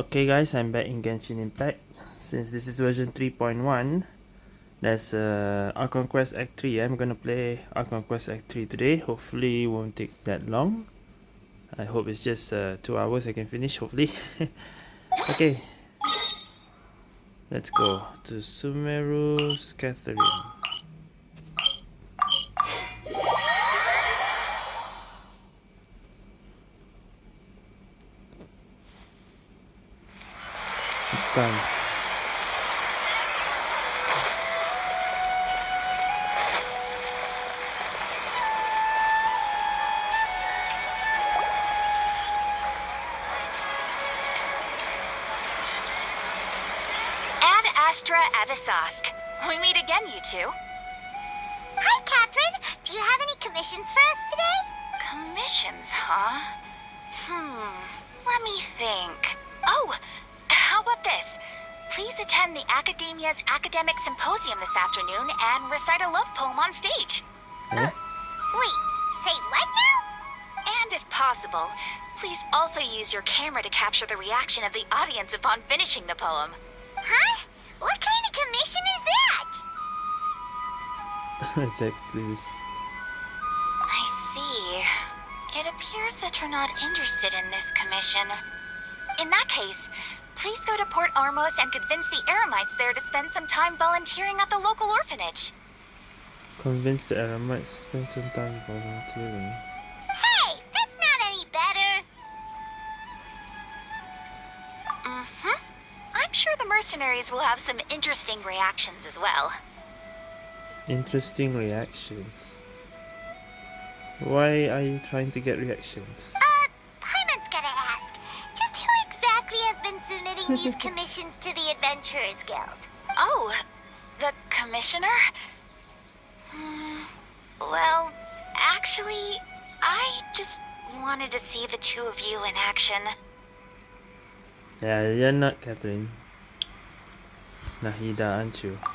Okay guys, I'm back in Genshin Impact. Since this is version 3.1, there's uh, Archon Quest Act 3. I'm gonna play Archon Quest Act 3 today. Hopefully it won't take that long. I hope it's just uh, 2 hours I can finish, hopefully. okay. Let's go to Sumeru Scathering. Done. This afternoon and recite a love poem on stage. Eh? Wait, say what now? And if possible, please also use your camera to capture the reaction of the audience upon finishing the poem. Huh? What kind of commission is that? exactly this. I see. It appears that you're not interested in this commission. In that case, please go to Port Ormos and convince the Eremites there to spend some time volunteering at the local orphanage. Convince the Eremites spend some time volunteering. Hey, that's not any better. Mm-hmm. I'm sure the mercenaries will have some interesting reactions as well. Interesting reactions. Why are you trying to get reactions? Uh, been submitting these commissions to the Adventurers Guild? Oh, the commissioner? Hmm, well, actually, I just wanted to see the two of you in action. Yeah, you're not Catherine. Nahida, aren't you?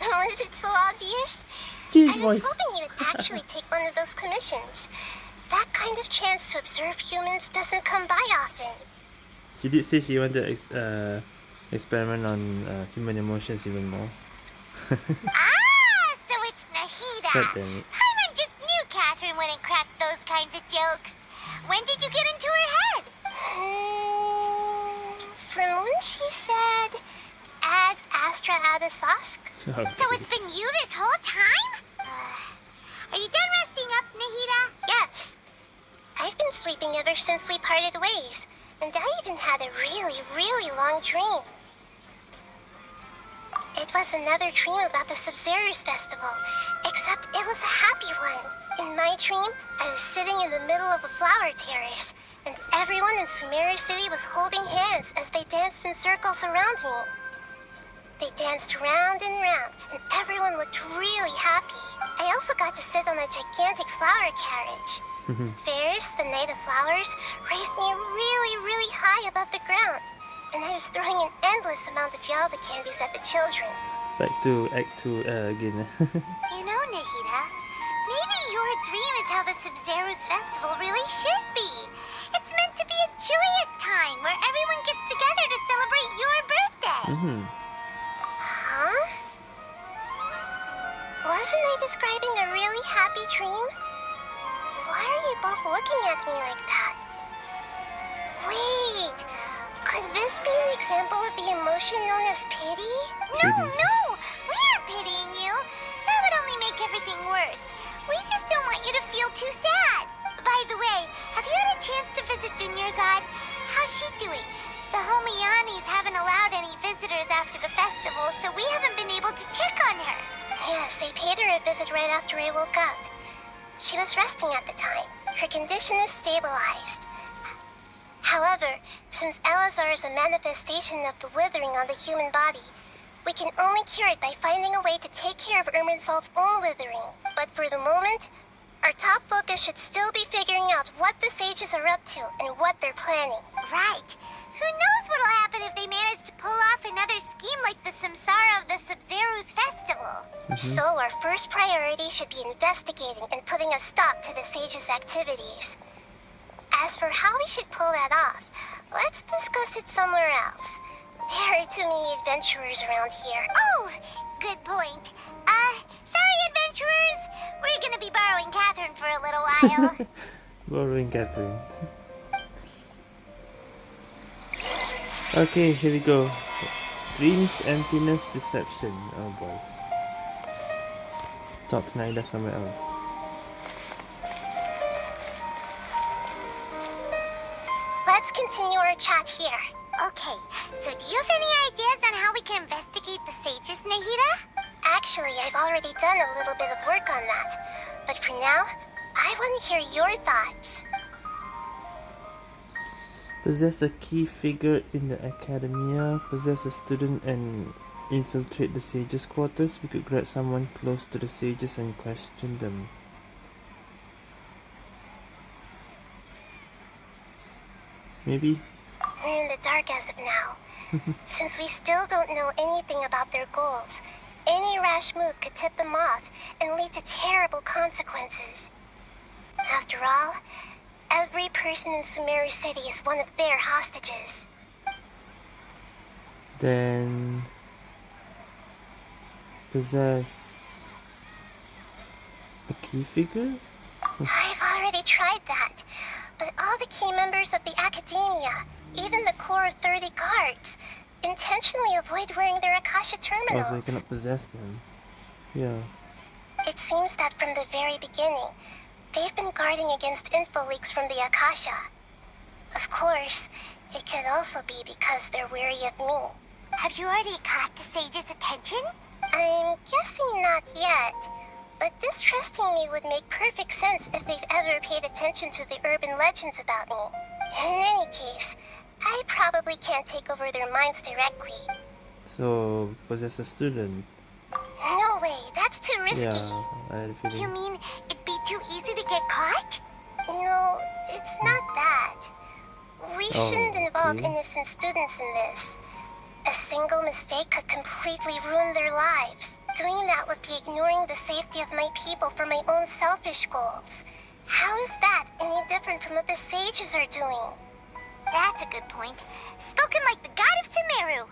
Was it so obvious? Jeez, I was voice. hoping you would actually take one of those commissions. That kind of chance to observe humans doesn't come by often. She did say she wanted to ex- uh, experiment on uh, human emotions even more. ah, so it's Nahida. God damn it. Paimon just knew Catherine wouldn't crack those kinds of jokes. When did you get into her head? Hmm, from when she said, Ad Astra Abyssosque. So it's been you this whole time? Uh, are you done resting up, Nahida? Yes. I've been sleeping ever since we parted ways, and I even had a really, really long dream. It was another dream about the Sabzeruz Festival, except it was a happy one. In my dream, I was sitting in the middle of a flower terrace, and everyone in Sumeru City was holding hands as they danced in circles around me. They danced round and round, and everyone looked really happy. I also got to sit on a gigantic flower carriage. Ferris, the Knight of Flowers, raised me really, really high above the ground, and I was throwing an endless amount of Yalda candies at the children. Back to Act 2 uh, again. You know, Nahida, maybe your dream is how the Sabzeruz festival really should be. It's meant to be a joyous time where everyone gets together to celebrate your birthday. mm Huh? Wasn't I describing a really happy dream? Why are you both looking at me like that? Wait, could this be an example of the emotion known as pity? No, no, we aren't pitying you. That would only make everything worse. We just don't want you to feel too sad. By the way, have you had a chance to visit Dunyarzad? How's she doing? The Homianis haven't allowed any visitors after the festival, so we haven't been able to check on her. Yes, I paid her a visit right after I woke up. She was resting at the time. Her condition is stabilized. However, since Eleazar is a manifestation of the withering on the human body, we can only cure it by finding a way to take care of Irminsul's own withering. But for the moment, our top focus should still be figuring out what the sages are up to and what they're planning. Right. Who knows what'll happen if they manage to pull off another scheme like the Samsara of the Sabzeruz festival. So our first priority should be investigating and putting a stop to the sages' activities. As for how we should pull that off, let's discuss it somewhere else. There are too many adventurers around here. Oh, good point. Uh, sorry, adventurers. We're gonna be borrowing Catherine for a little while. Borrowing Catherine. okay, here we go. Dreams, emptiness, deception. Oh boy. Talk Thought Nahida somewhere else. Let's continue our chat here. Okay, so do you have any ideas on how we can investigate the sages, Nahida? Actually, I've already done a little bit of work on that. But for now, I want to hear your thoughts. Possess a key figure in the academia, possess a student and infiltrate the sages' quarters. We could grab someone close to the sages and question them. Maybe? We're in the dark as of now. Since we still don't know anything about their goals, any rash move could tip them off and lead to terrible consequences. After all, every person in Sumeru City is one of their hostages. Then possess a key figure? I've already tried that, but all the key members of the Academia, even the core of 30 guards, intentionally avoid wearing their Akasha Oh, terminals. so you cannot possess them. Yeah. It seems that from the very beginning, they've been guarding against info leaks from the Akasha. Of course, it could also be because they're wary of me. Have you already caught the sage's attention? I'm guessing not yet. But distrusting me would make perfect sense if they've ever paid attention to the urban legends about me. In any case, I probably can't take over their minds directly. So was possess a student. No way, that's too risky. Yeah, I had a You mean it'd be too easy to get caught? No, it's not that. We Oh, shouldn't involve okay. innocent students in this. A single mistake could completely ruin their lives. Doing that would be ignoring the safety of my people for my own selfish goals. How is that any different from what the sages are doing? That's a good point. Spoken like the god of Sumeru.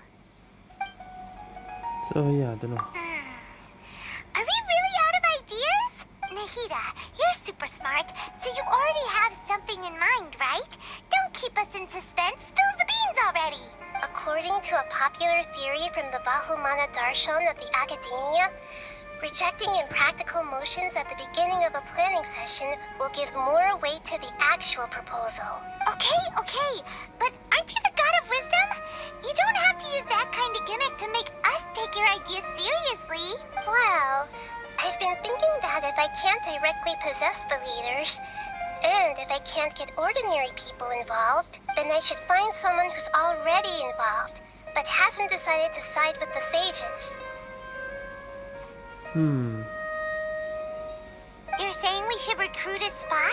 So yeah, I don't know. Mm, Are we really out of ideas? Nahida, you're super smart, so you already have something in mind, right? Don't keep us in suspense. Spill the beans already. According to a popular theory from the Vahumana Darshan of the Academia, rejecting impractical motions at the beginning of a planning session will give more weight to the actual proposal. Okay, okay, but aren't you the god of wisdom? You don't have to use that kind of gimmick to make us take your ideas seriously. Well, I've been thinking that if I can't directly possess the leaders, and if I can't get ordinary people involved, then I should find someone who's already involved, but hasn't decided to side with the sages. Hmm. You're saying we should recruit a spy?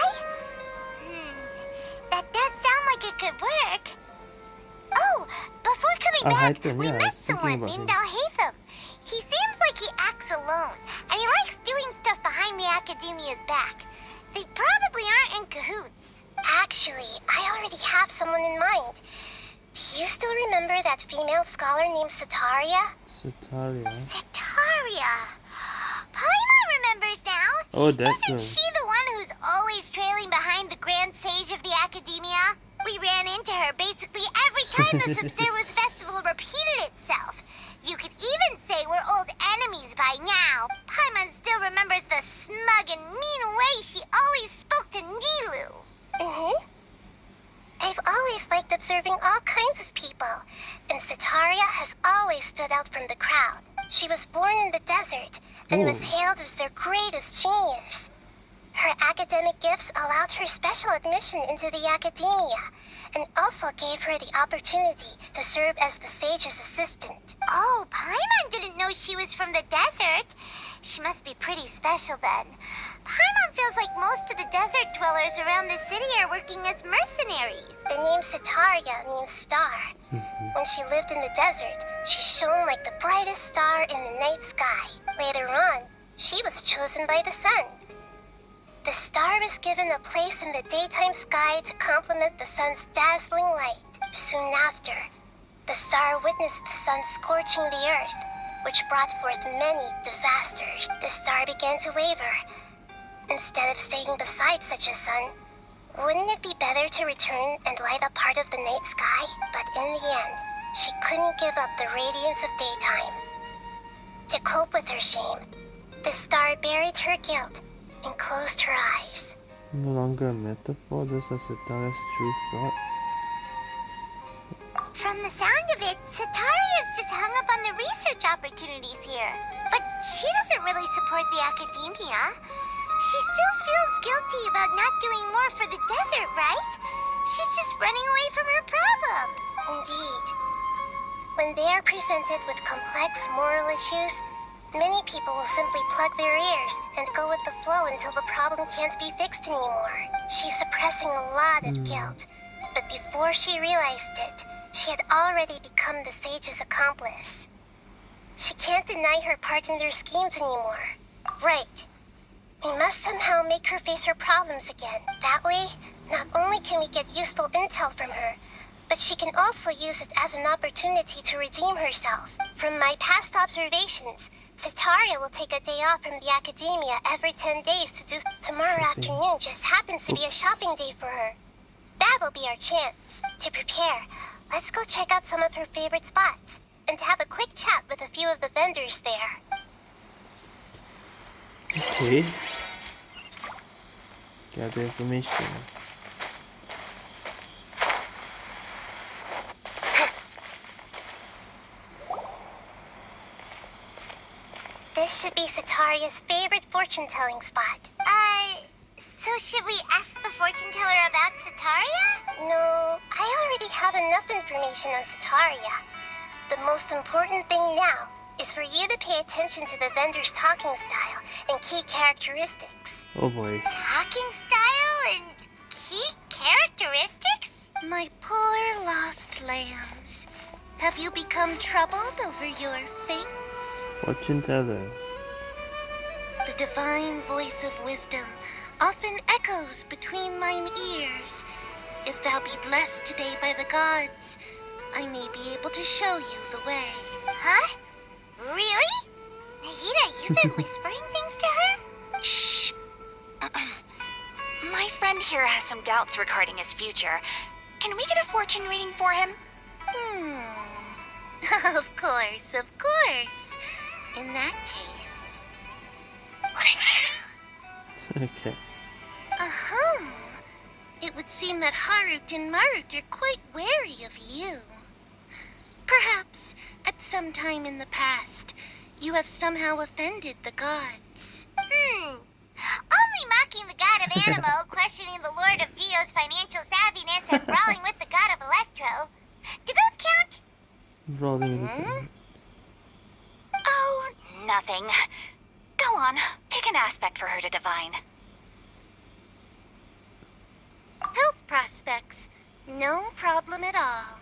That does sound like it could work. Oh, before coming Ah, back, we yeah, I met someone named him. Alhaitham. He seems like he acts alone, and he likes doing stuff behind the Academia's back. They probably aren't in cahoots. Actually, I already have someone in mind. Do you still remember that female scholar named Setaria? Setaria. Setaria! Paimon remembers now! Oh, that Isn't she the one who's always trailing behind the Grand Sage of the Academia? We ran into her basically every time the Sabzeruz Festival repeated itself. You could even say we're old enemies by now. Paimon still remembers the smug and mean way she always spoke to Nilou. Mm-hmm. I've always liked observing all kinds of people, and Setaria has always stood out from the crowd. She was born in the desert and was hailed as their greatest genius. Her academic gifts allowed her special admission into the academia and also gave her the opportunity to serve as the sage's assistant. Oh, Paimon didn't know she was from the desert. She must be pretty special then. Paimon feels like most of the desert dwellers around the city are working as mercenaries. The name Setaria means star. Mm-hmm. When she lived in the desert, she shone like the brightest star in the night sky. Later on, she was chosen by the sun. The star was given a place in the daytime sky to complement the sun's dazzling light. soon after, the star witnessed the sun scorching the earth, which brought forth many disasters. The star began to waver. Instead of staying beside such a sun, wouldn't it be better to return and light up part of the night sky? But in the end, she couldn't give up the radiance of daytime. To cope with her shame, the star buried her guilt and closed her eyes. No longer a metaphor, those are Setaria's true thoughts. From the sound of it, Setaria's just hung up on the research opportunities here. But she doesn't really support the academia. She still feels guilty about not doing more for the desert, right? She's just running away from her problems. Indeed. When they are presented with complex moral issues, many people will simply plug their ears and go with the flow until the problem can't be fixed anymore. She's suppressing a lot of hmm. guilt. But before she realized it, she had already become the sage's accomplice. She can't deny her part in their schemes anymore. Right. We must somehow make her face her problems again. That way, not only can we get useful intel from her, but she can also use it as an opportunity to redeem herself. From my past observations, Vitaria will take a day off from the academia every 10 days to do tomorrow afternoon just happens to be a shopping day for her. That'll be our chance. To prepare, let's go check out some of her favorite spots and have a quick chat with a few of the vendors there. Okay. Gather information. This should be Setaria's favorite fortune-telling spot. Uh, so should we ask the fortune teller about Setaria? No, I already have enough information on Setaria. The most important thing now is for you to pay attention to the vendor's talking style and key characteristics. Oh boy. Talking style and key characteristics? My poor lost lambs. Have you become troubled over your fates? Fortune teller. The divine voice of wisdom often echoes between mine ears. If thou be blessed today by the gods, I may be able to show you the way. Huh? Really? Nahida, you've been whispering things to her? Shh. My friend here has some doubts regarding his future. Can we get a fortune reading for him? Hmm. of course, of course. In that case. okay. Uh-huh. It would seem that Harut and Marut are quite wary of you. Perhaps, at some time in the past, you have somehow offended the gods. Hmm. Only mocking the god of Anemo, questioning the lord of Geo's financial savviness, and brawling with the god of Electro. Do those count? Rolling with Hmm? It. Oh, nothing. Go on, pick an aspect for her to divine. Health prospects. No problem at all.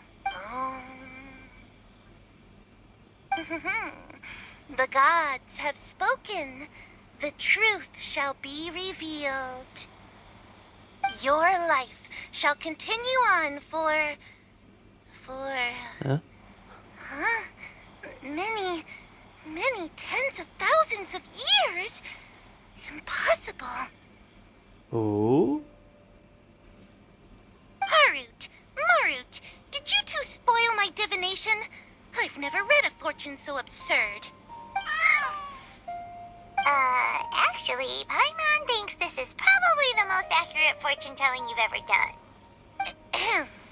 Um, the gods have spoken. The truth shall be revealed. Your life shall continue on for. for. Huh? Huh? Many, many tens of thousands of years? Impossible. Oh? Harut, Marut, did you two spoil my divination? I've never read a fortune so absurd. Uh, actually, Paimon thinks this is probably the most accurate fortune telling you've ever done.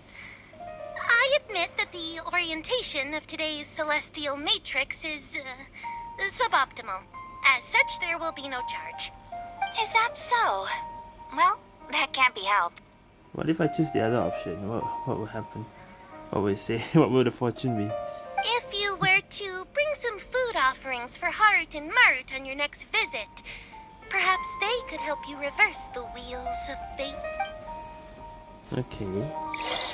I admit that the orientation of today's celestial matrix is uh, suboptimal. As such, there will be no charge. Is that so? Well, that can't be helped. What if I choose the other option? What what will happen? What will it say? what will the fortune be? If you were to bring some food offerings for Harut and Marut on your next visit, perhaps they could help you reverse the wheels of fate. Okay.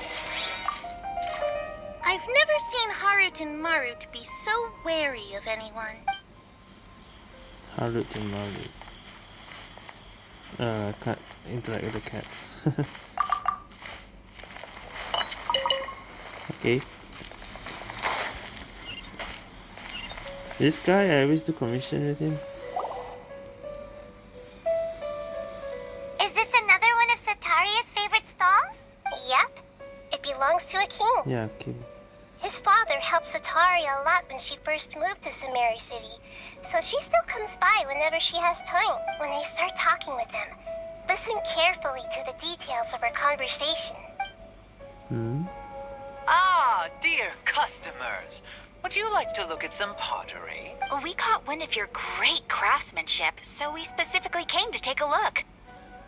I've never seen Harut and Marut be so wary of anyone. Harut and Marut. Uh, can't interact with the cats. Okay. This guy, I always do commission with him. Yeah, okay. His father helped Setaria a lot when she first moved to Sumeru City, so she still comes by whenever she has time. When I start talking with him, listen carefully to the details of our conversation. Hmm. Ah, dear customers. Would you like to look at some pottery? We caught wind of your great craftsmanship, so we specifically came to take a look.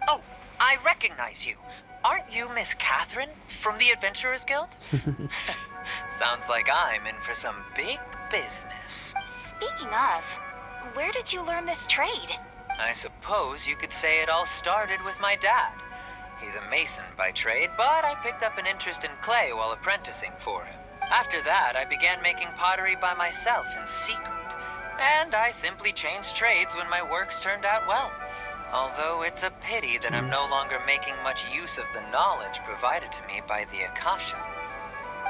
Oh, I recognize you. Aren't you Miss Catherine from the Adventurers Guild? Sounds like I'm in for some big business. Speaking of, where did you learn this trade? I suppose you could say it all started with my dad. He's a mason by trade, but I picked up an interest in clay while apprenticing for him. After that, I began making pottery by myself in secret. And I simply changed trades when my works turned out well. Although it's a pity that I'm no longer making much use of the knowledge provided to me by the Akasha.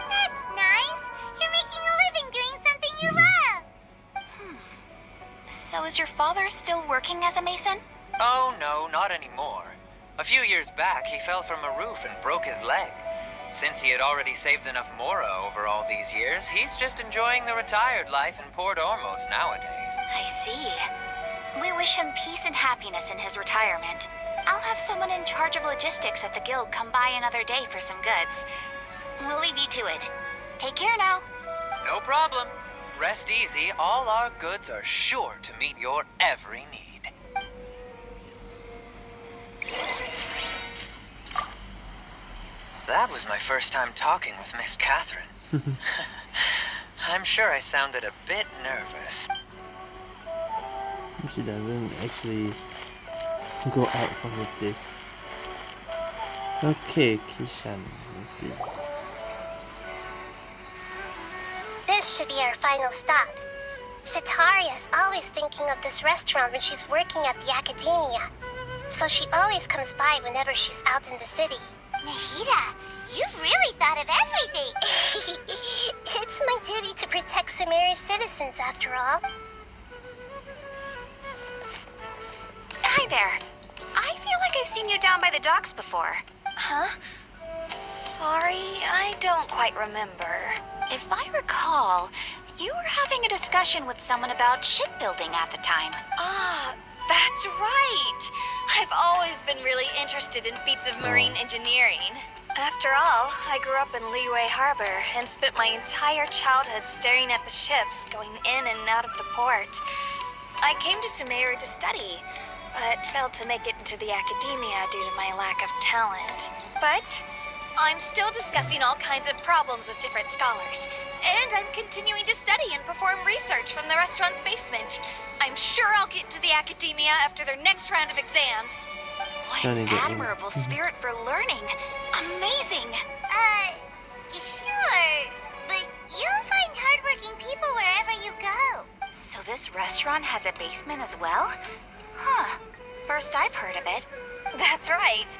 That's nice. You're making a living doing something you love. Hmm. So is your father still working as a mason? Oh no, not anymore. A few years back, he fell from a roof and broke his leg. Since he had already saved enough Mora over all these years, he's just enjoying the retired life in Port Ormos nowadays. I see. We wish him peace and happiness in his retirement. I'll have someone in charge of logistics at the guild come by another day for some goods. We'll leave you to it. Take care now. No problem. Rest easy, all our goods are sure to meet your every need. That was my first time talking with Miss Catherine. I'm sure I sounded a bit nervous. She doesn't actually go out from the place. Okay, Kishan. Let's see. This should be our final stop. Setaria is always thinking of this restaurant when she's working at the academia. So she always comes by whenever she's out in the city. Nahida, you've really thought of everything. it's my duty to protect Sumeru's citizens, after all. Hi there. I feel like I've seen you down by the docks before. Huh? Sorry, I don't quite remember. If I recall, you were having a discussion with someone about shipbuilding at the time. Ah, that's right. I've always been really interested in feats of marine engineering. After all, I grew up in Liyue Harbor and spent my entire childhood staring at the ships going in and out of the port. I came to Sumeru to study, but failed to make it into the academia due to my lack of talent. But I'm still discussing all kinds of problems with different scholars, and I'm continuing to study and perform research from the restaurant's basement. I'm sure I'll get into the academia after their next round of exams. What an to get in. admirable spirit for learning. Amazing. Uh, sure. But you'll find hardworking people wherever you go. So this restaurant has a basement as well? Huh. First I've heard of it. That's right.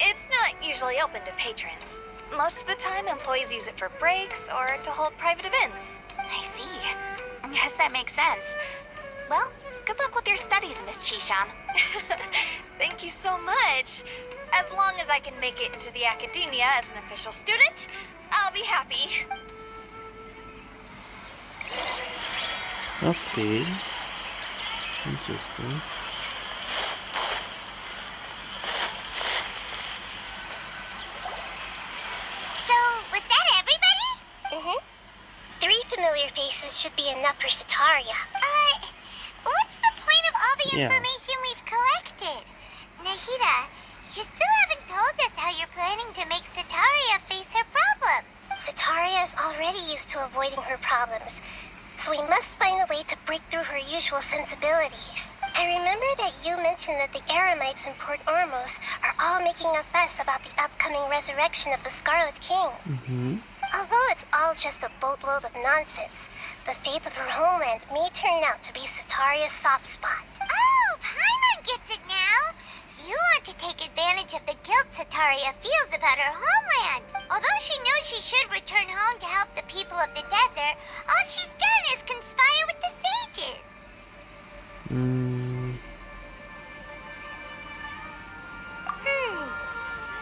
It's not usually open to patrons. Most of the time, employees use it for breaks or to hold private events. I see. Guess that makes sense. Well, good luck with your studies, Miss Chishan. Thank you so much. As long as I can make it into the academia as an official student, I'll be happy. Okay. Interesting. So, was that everybody? Mm-hmm. Three familiar faces should be enough for Setaria. Uh, what's the point of all the Yeah. information we've collected? Nahida, you still haven't told us how you're planning to make Setaria face her problems. Setaria is already used to avoiding her problems, so we must find a way to break through her usual sensibilities. I remember that you mentioned that the Eremites in Port Ormos are all making a fuss about the upcoming resurrection of the Scarlet King. Mm-hmm. Although it's all just a boatload of nonsense, the faith of her homeland may turn out to be Setaria's soft spot. Oh, Paimon gets it now! You want to take advantage of the guilt Setaria feels about her homeland. Although she knows she should return home to help the people of the desert, all she's done is conspire with the sages. Hmm. Hmm.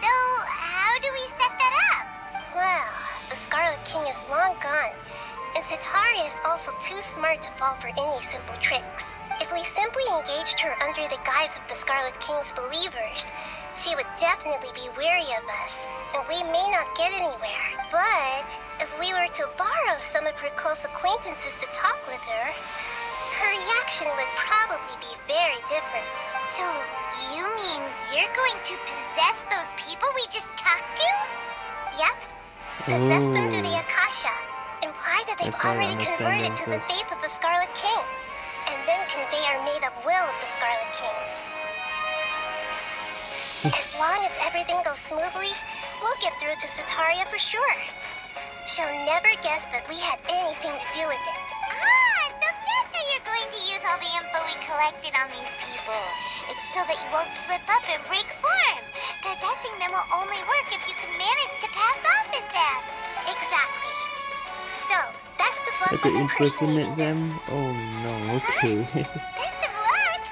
So, how do we set that up? Well, the Scarlet King is long gone, and Setaria is also too smart to fall for any simple tricks. If we simply engaged her under the guise of the Scarlet King's believers, she would definitely be weary of us, and we may not get anywhere. But if we were to borrow some of her close acquaintances to talk with her, her reaction would probably be very different. So, you mean you're going to possess those people we just talked to? Yep. Possess them through the Akasha. Imply that they've That's how I already converted to the faith of the Scarlet King. And then convey our made-up will of the Scarlet King. As long as everything goes smoothly, we'll get through to Setaria for sure. She'll never guess that we had anything to do with it. Ah, so that's how you're going to use all the info we collected on these people. It's so that you won't slip up and break form. Possessing them will only work if you can manage to pass off as them. Exactly. So, best of luck Had to with impersonate them? Oh no, okay. Best of luck?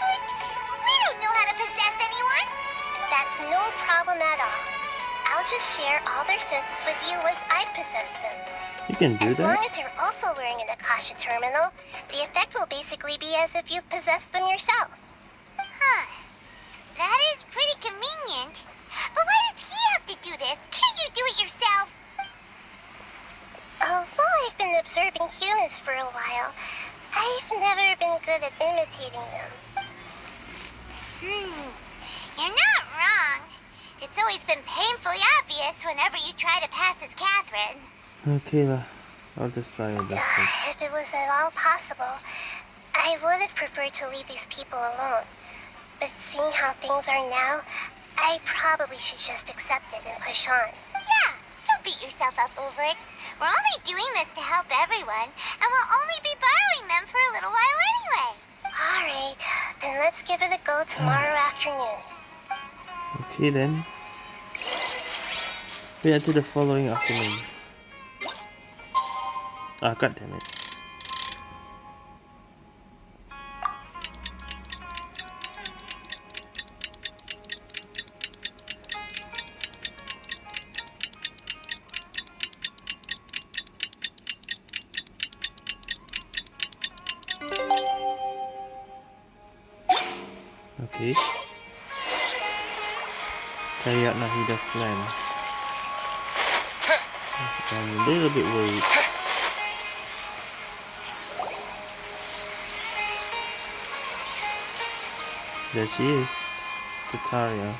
But we don't know how to possess anyone. That's no problem at all. I'll just share all their senses with you once I've possessed them. you can do as long as you're also wearing an Akasha terminal, the effect will basically be as if you've possessed them yourself. Huh. That is pretty convenient. But why does he have to do this? Can't you do it yourself? Although I've been observing humans for a while, I've never been good at imitating them. Hmm. You're not wrong. It's always been painfully obvious whenever you try to pass as Catherine. Okay lah. I'll just try your best then. If it was at all possible, I would have preferred to leave these people alone. But seeing how things are now, I probably should just accept it and push on. Yeah, don't beat yourself up over it. We're only doing this to help everyone, and we'll only be borrowing them for a little while anyway. All right, then let's give it a go tomorrow afternoon. Okay then. Wait until the following afternoon. Ah, god damn it. There she is. Setaria.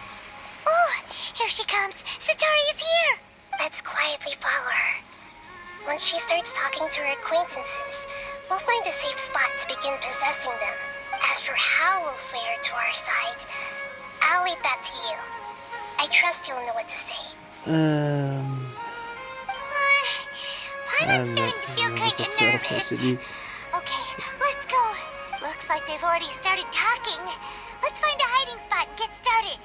Oh, here she comes. Satari's here. Let's quietly follow her. Once she starts talking to her acquaintances, we'll find a safe spot to begin possessing them. As for how we'll sway her to our side, I'll leave that to you. I trust you'll know what to say. Um, I'm I'm starting to feel kind of nervous. Okay, let's go. Looks like they've already started talking. Let's find a hiding spot and get started.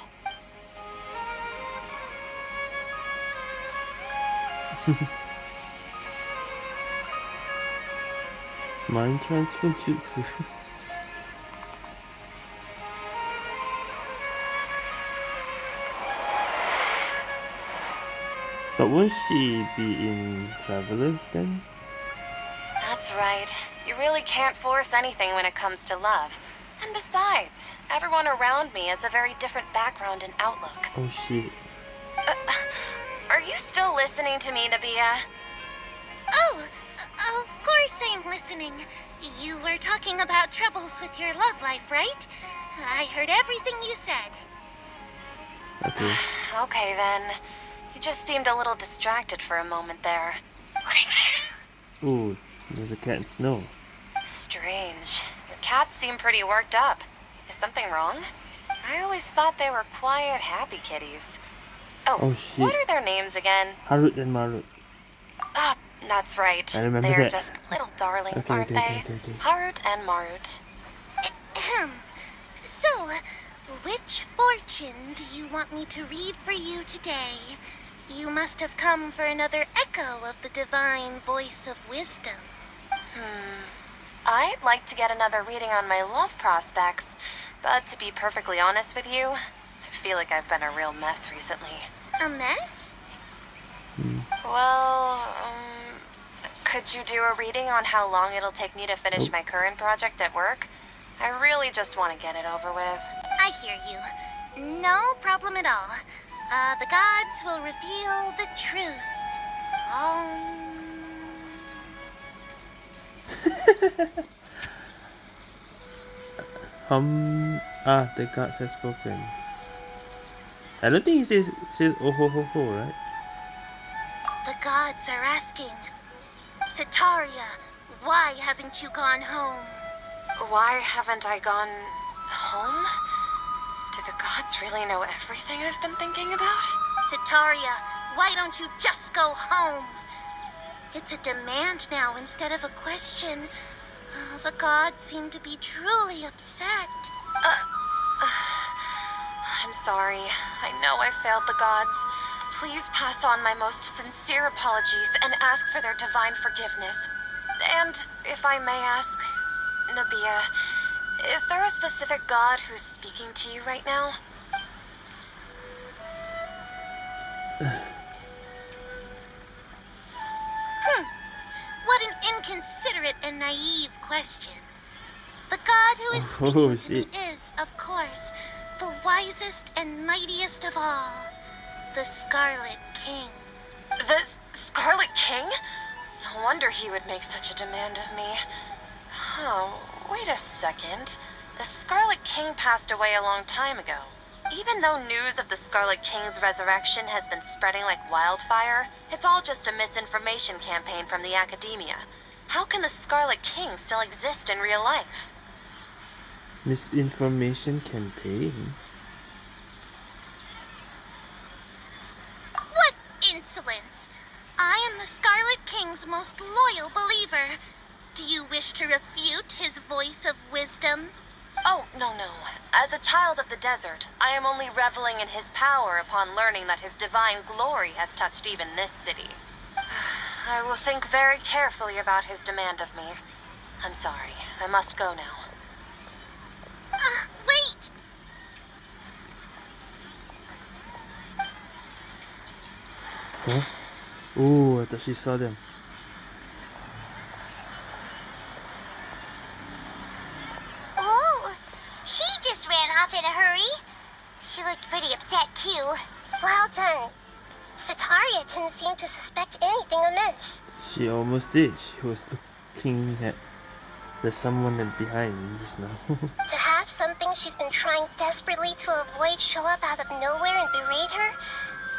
Mind transfer jutsu. but won't she be in Travelers then? That's right. You really can't force anything when it comes to love. And besides, everyone around me has a very different background and outlook. Oh shit. Uh, are you still listening to me, Nabia? Oh, of course I'm listening. You were talking about troubles with your love life, right? I heard everything you said. Okay. Okay then. You just seemed a little distracted for a moment there. Ooh, there's a cat in snow. Strange. Your cats seem pretty worked up. Is something wrong? I always thought they were quiet, happy kitties. Oh, Oh, shit. what are their names again? Harut and Marut. Ah, that's right. I remember They're that. just little darlings, Okay, aren't okay, they? okay, okay, okay. Harut and Marut. Ahem. So, which fortune do you want me to read for you today? You must have come for another echo of the divine voice of wisdom. Hmm. I'd like to get another reading on my love prospects, but to be perfectly honest with you, I feel like I've been a real mess recently. A mess? Well, um, could you do a reading on how long it'll take me to finish my current project at work? I really just want to get it over with. I hear you. No problem at all. Uh, the gods will reveal the truth. Um... Hum. Ah, the gods have spoken. I don't think he says says oh ho ho ho, right? The gods are asking. Setaria, why haven't you gone home? Why haven't I gone home? Do the gods really know everything I've been thinking about? Setaria, why don't you just go home? It's a demand now instead of a question. Uh, the gods seem to be truly upset. I'm sorry. I know I failed the gods. Please pass on my most sincere apologies and ask for their divine forgiveness. And if I may ask, Nabia, is there a specific god who's speaking to you right now? Inconsiderate and naive question. The god who is Oh, speaking to me is, of course, the wisest and mightiest of all, the Scarlet King. The S- Scarlet King? No wonder he would make such a demand of me. Oh, wait a second. The Scarlet King passed away a long time ago. Even though news of the Scarlet King's resurrection has been spreading like wildfire, it's all just a misinformation campaign from the academia. How can the Scarlet King still exist in real life? Misinformation campaign. What insolence! I am the Scarlet King's most loyal believer. Do you wish to refute his voice of wisdom? Oh, no, no. As a child of the desert, I am only reveling in his power upon learning that his divine glory has touched even this city. I will think very carefully about his demand of me. I'm sorry. I must go now. Uh, wait! Huh? Oh, I thought she saw them. Oh, she just ran off in a hurry. She looked pretty upset, too. Well done. Setaria didn't seem to suspect anything amiss. She almost did. She was looking at there's someone behind just now. To have something she's been trying desperately to avoid show up out of nowhere and berate her,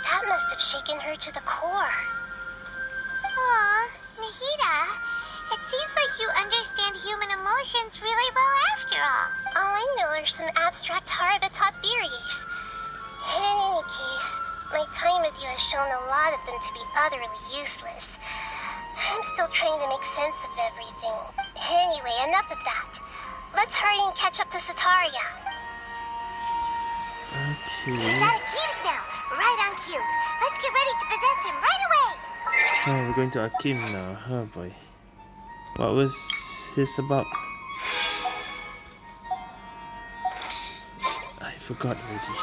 that must have shaken her to the core. Aw, Nahida, it seems like you understand human emotions really well after all. All I know are some abstract Haravatat theories. In any case, my time with you has shown a lot of them to be utterly useless. I'm still trying to make sense of everything. Anyway, enough of that. Let's hurry and catch up to Setaria. okay. Out of Kim's now. Right on cue. Let's get ready to possess him right away. Oh, we're going to Akim now. Oh boy. What was this about? I forgot already.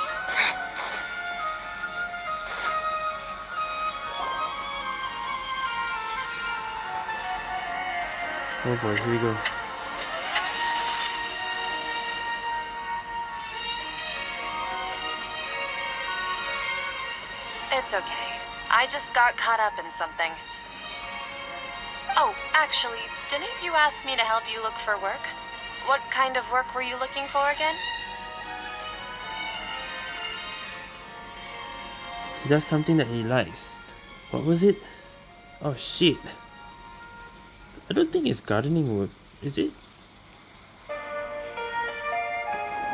Oh boy, here we go. It's okay. I just got caught up in something. Oh, actually, didn't you ask me to help you look for work? What kind of work were you looking for again? He does something that he likes. What was it? Oh shit. I don't think it's gardening work, is it?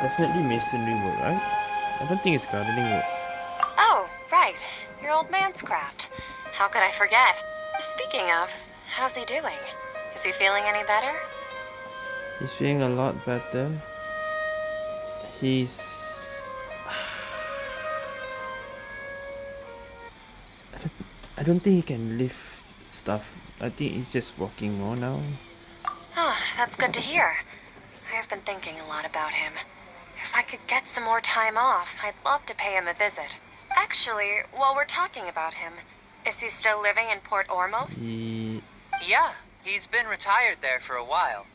Definitely masonry work, right? I don't think it's gardening work. Oh, right. Your old man's craft. How could I forget? Speaking of, how's he doing? Is he feeling any better? He's feeling a lot better. He's I don't I don't think he can lift stuff. I think he's just walking more now. Oh, that's good to hear. I have been thinking a lot about him. If I could get some more time off, I'd love to pay him a visit. Actually, while we're talking about him, is he still living in Port Ormos? He... Yeah, he's been retired there for a while.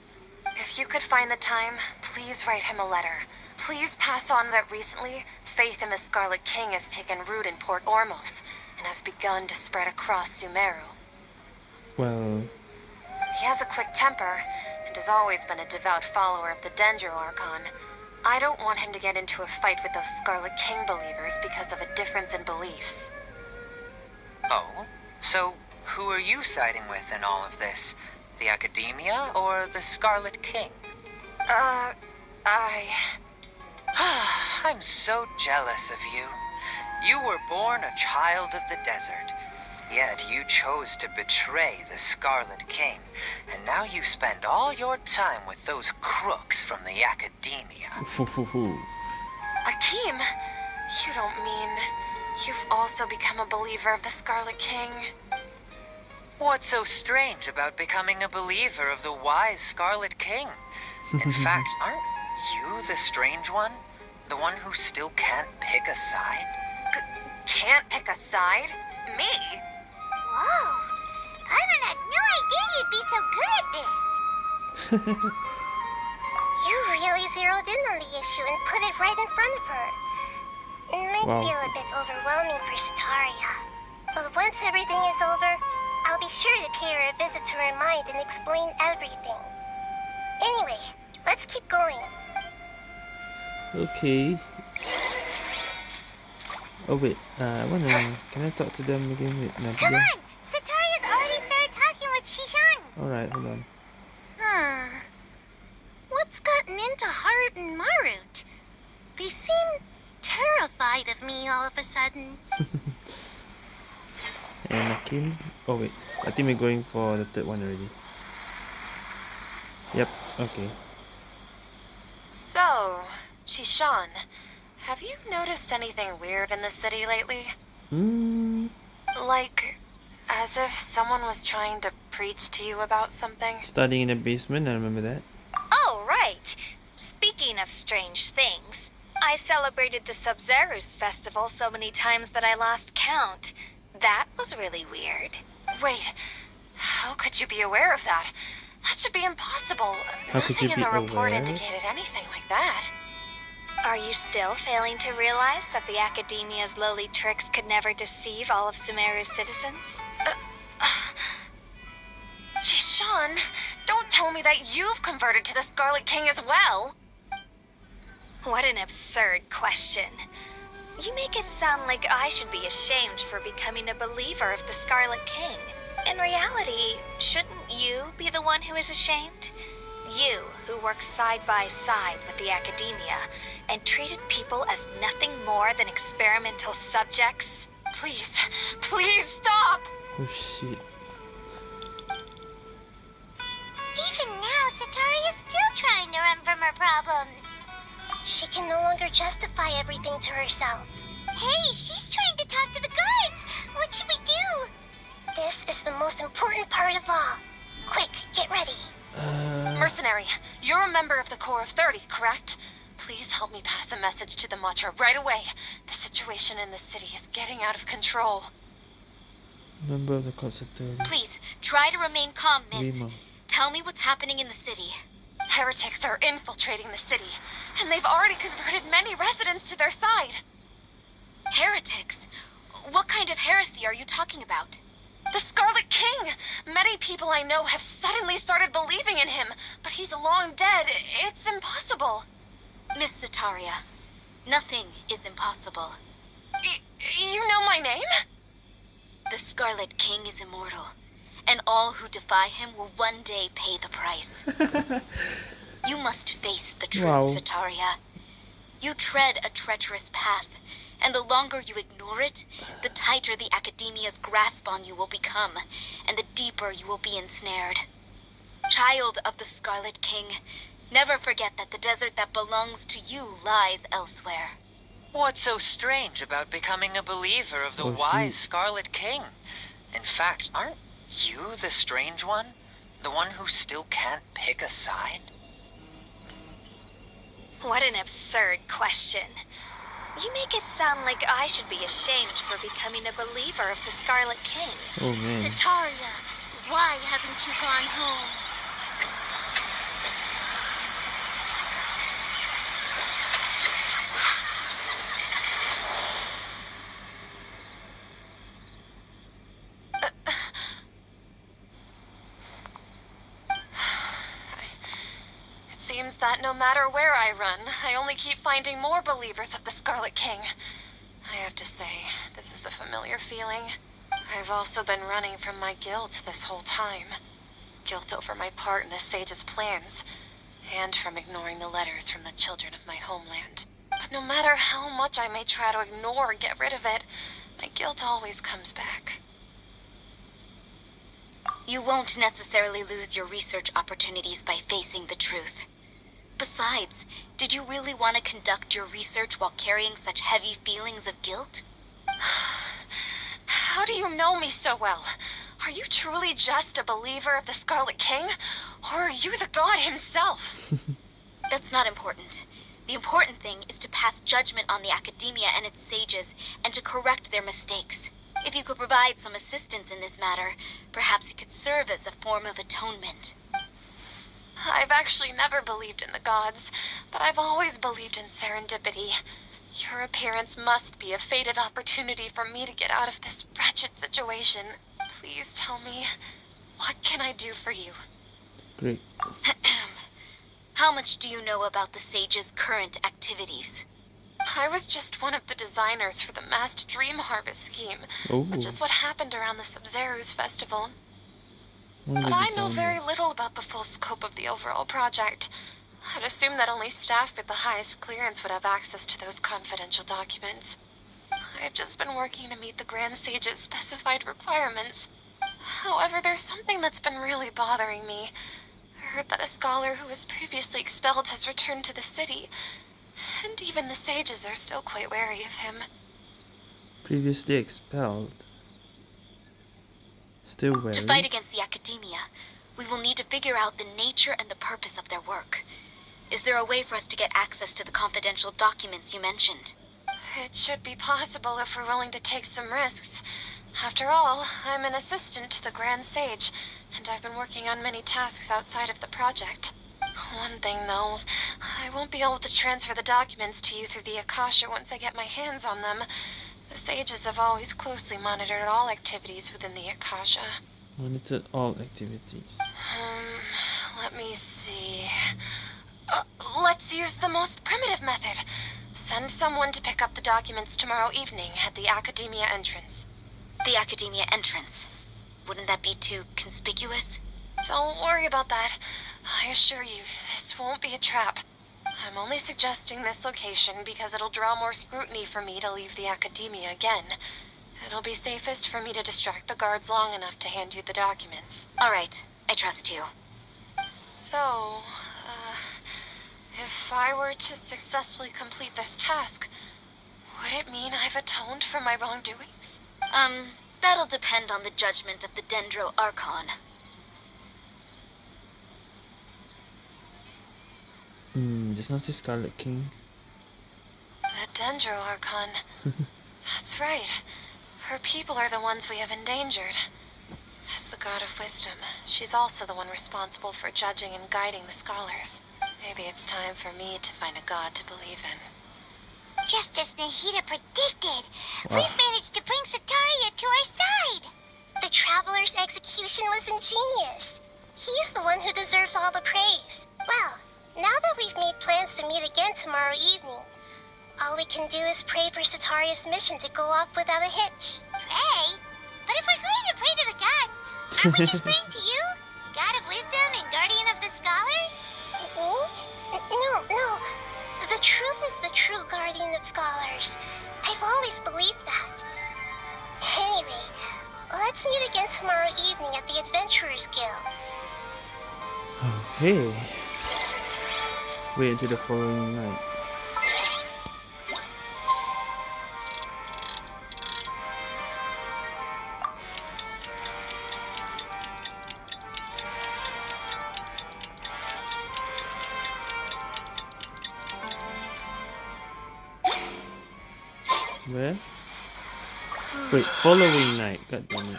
If you could find the time, please write him a letter. Please pass on that recently, faith in the Scarlet King has taken root in Port Ormos and has begun to spread across Sumeru. Well, He has a quick temper and has always been a devout follower of the Dendro Archon. I don't want him to get into a fight with those Scarlet King believers because of a difference in beliefs. Oh? So, who are you siding with in all of this? The Academia or the Scarlet King? Uh, I. I'm so jealous of you. You were born a child of the desert. Yet you chose to betray the Scarlet King, and now you spend all your time with those crooks from the Academia. Akeem, you don't mean you've also become a believer of the Scarlet King? What's so strange about becoming a believer of the wise Scarlet King? In fact, aren't you the strange one? The one who still can't pick a side? Can't pick a side? Me? Whoa! Paimon had no idea you'd be so good at this. you really zeroed in on the issue and put it right in front of her. It might Wow. feel a bit overwhelming for Setaria. But once everything is over, I'll be sure to pay her a visit to her mind and explain everything. Anyway, let's keep going. okay. Oh wait, uh, I wanna. Can I talk to them again? Wait, Come Nahida. on! Setaria's already started talking with Shishan. Alright, hold on. Huh. What's gotten into Harut and Marut? They seem terrified of me all of a sudden. And Akim. Oh wait, I think we're going for the third one already. Yep. Okay. So, Shishan, have you noticed anything weird in the city lately? Hmm. Like, as if someone was trying to preach to you about something? Studying in the basement. I remember that. Oh, right. Speaking of strange things, I celebrated the Sabzeruz festival so many times that I lost count. That was really weird. Wait, how could you be aware of that? That should be impossible. How could Nothing you in be the report aware? indicated anything like that. Are you still failing to realize that the Academia's lowly tricks could never deceive all of Sumeru's citizens? Uh, uh, Shishan, don't tell me that you've converted to the Scarlet King as well. What an absurd question. You make it sound like I should be ashamed for becoming a believer of the Scarlet King. In reality, shouldn't you be the one who is ashamed? You, who worked side by side with the Academia and treated people as nothing more than experimental subjects. Please, please stop! Oh shit. Even now, Setaria's still trying to run from her problems. She can no longer justify everything to herself. Hey, she's trying to talk to the guards. What should we do? This is the most important part of all. Quick, get ready. Uh, Mercenary, you're a member of the Corps of 30, correct? Please help me pass a message to the Matra right away. The situation in the city is getting out of control. member of the court authority. Please, try to remain calm, miss. Rima. Tell me what's happening in the city. Heretics are infiltrating the city, and they've already converted many residents to their side. Heretics? What kind of heresy are you talking about? The Scarlet King! Many people I know have suddenly started believing in him, but he's long dead. It's impossible. Miss Setaria, nothing is impossible. Y- you know my name? The Scarlet King is immortal, and all who defy him will one day pay the price. you must face the truth, Wow. Setaria. You tread a treacherous path, and the longer you ignore it, the tighter the Academia's grasp on you will become, and the deeper you will be ensnared. Child of the Scarlet King, never forget that the desert that belongs to you lies elsewhere. What's so strange about becoming a believer of the Oh, wise. Scarlet King? In fact, aren't you the strange one? The one who still can't pick a side? What an absurd question. You make it sound like I should be ashamed for becoming a believer of the Scarlet King. Oh man. Setaria, why haven't you gone home? That no matter where I run, I only keep finding more believers of the Scarlet King. I have to say, this is a familiar feeling. I've also been running from my guilt this whole time. Guilt over my part in the Sage's plans, and from ignoring the letters from the children of my homeland. But no matter how much I may try to ignore or get rid of it, my guilt always comes back. You won't necessarily lose your research opportunities by facing the truth. Besides, did you really want to conduct your research while carrying such heavy feelings of guilt? How do you know me so well? Are you truly just a believer of the Scarlet King? Or are you the god himself? That's not important. The important thing is to pass judgment on the academia and its sages, and to correct their mistakes. If you could provide some assistance in this matter, perhaps it could serve as a form of atonement. I've actually never believed in the gods, but I've always believed in serendipity. Your appearance must be a fated opportunity for me to get out of this wretched situation. Please tell me, what can I do for you? Great. How much do you know about the sage's current activities? I was just one of the designers for the masked dream harvest scheme, Oh. which is what happened around the Sabzeruz festival. But I know very little about the full scope of the overall project. I'd assume that only staff with the highest clearance would have access to those confidential documents. I've just been working to meet the Grand Sage's specified requirements. However, there's something that's been really bothering me. I heard that a scholar who was previously expelled has returned to the city, and even the sages are still quite wary of him. Previously expelled. Still wary. To fight against the academia, we will need to figure out the nature and the purpose of their work. Is there a way for us to get access to the confidential documents you mentioned? It should be possible if we're willing to take some risks. After all, I'm an assistant to the Grand Sage, and I've been working on many tasks outside of the project. One thing, though, I won't be able to transfer the documents to you through the Akasha once I get my hands on them. The sages have always closely monitored all activities within the Akasha. Monitored all activities. Um, let me see. Uh, let's use the most primitive method. Send someone to pick up the documents tomorrow evening at the Academia entrance. The academia entrance. Wouldn't that be too conspicuous? Don't worry about that. I assure you, this won't be a trap. I'm only suggesting this location because it'll draw more scrutiny for me to leave the Academia again. It'll be safest for me to distract the guards long enough to hand you the documents. All right, I trust you. So, uh, if I were to successfully complete this task, would it mean I've atoned for my wrongdoings? Um, that'll depend on the judgment of the Dendro Archon. Hmm, just not the Scarlet King. The Dendro Archon. That's right. Her people are the ones we have endangered. As the god of wisdom, she's also the one responsible for judging and guiding the scholars. Maybe it's time for me to find a god to believe in. Just as Nahida predicted, Wow. we've managed to bring Setaria to our side. The Traveler's execution was ingenious. He's the one who deserves all the praise. Well, now that we've made plans to meet again tomorrow evening, all we can do is pray for Setaria's mission to go off without a hitch. Pray? But if we're going to pray to the gods, aren't we just praying to you? God of wisdom and guardian of the scholars? Mm-hmm. No, no. The truth is the true guardian of scholars. I've always believed that. Anyway, let's meet again tomorrow evening at the Adventurers Guild. Okay. Wait until the following night. Where? Wait, following night, god damn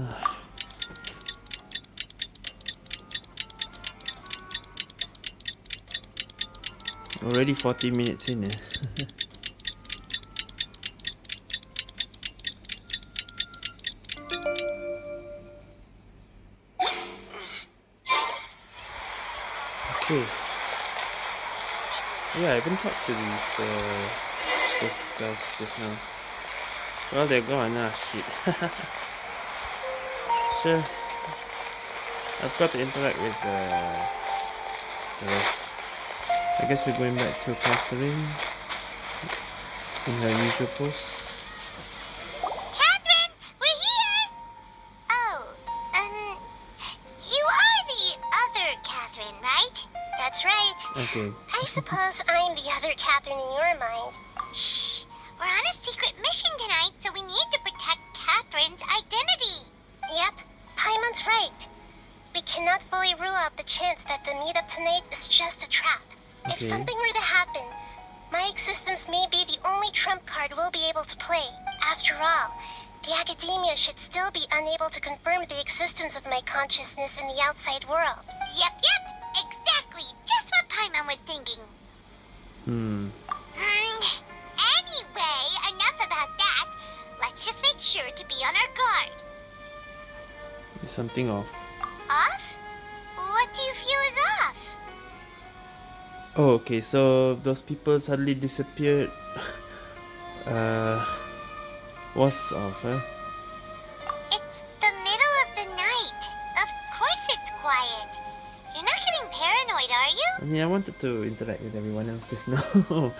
it. Already 40 minutes in eh? okay. Yeah, I haven't talked to these uh, those guys just now. Well, they're gone. Ah, shit. sure. I've got to interact with uh, the rest. I guess we're going back to Catherine in her usual pose. Catherine, we're here! Oh, um, you are the other Catherine, right? That's right. Okay. I suppose I'm the other Catherine in your mind. Shh! We're on a secret mission tonight, so we need to protect Catherine's identity. Yep, Paimon's right. We cannot fully rule out the chance that the meetup tonight is just a trap. If something were to happen, my existence may be the only trump card we'll be able to play. After all, the academia should still be unable to confirm the existence of my consciousness in the outside world. Yep, yep, exactly. Just what Paimon was thinking. Hmm. Hmm. Anyway, enough about that. Let's just make sure to be on our guard. Is something off. Off? Oh, okay. So those people suddenly disappeared. uh, what's off, huh? It's the middle of the night. Of course it's quiet. You're not getting paranoid, are you? I mean, I wanted to interact with everyone else just now.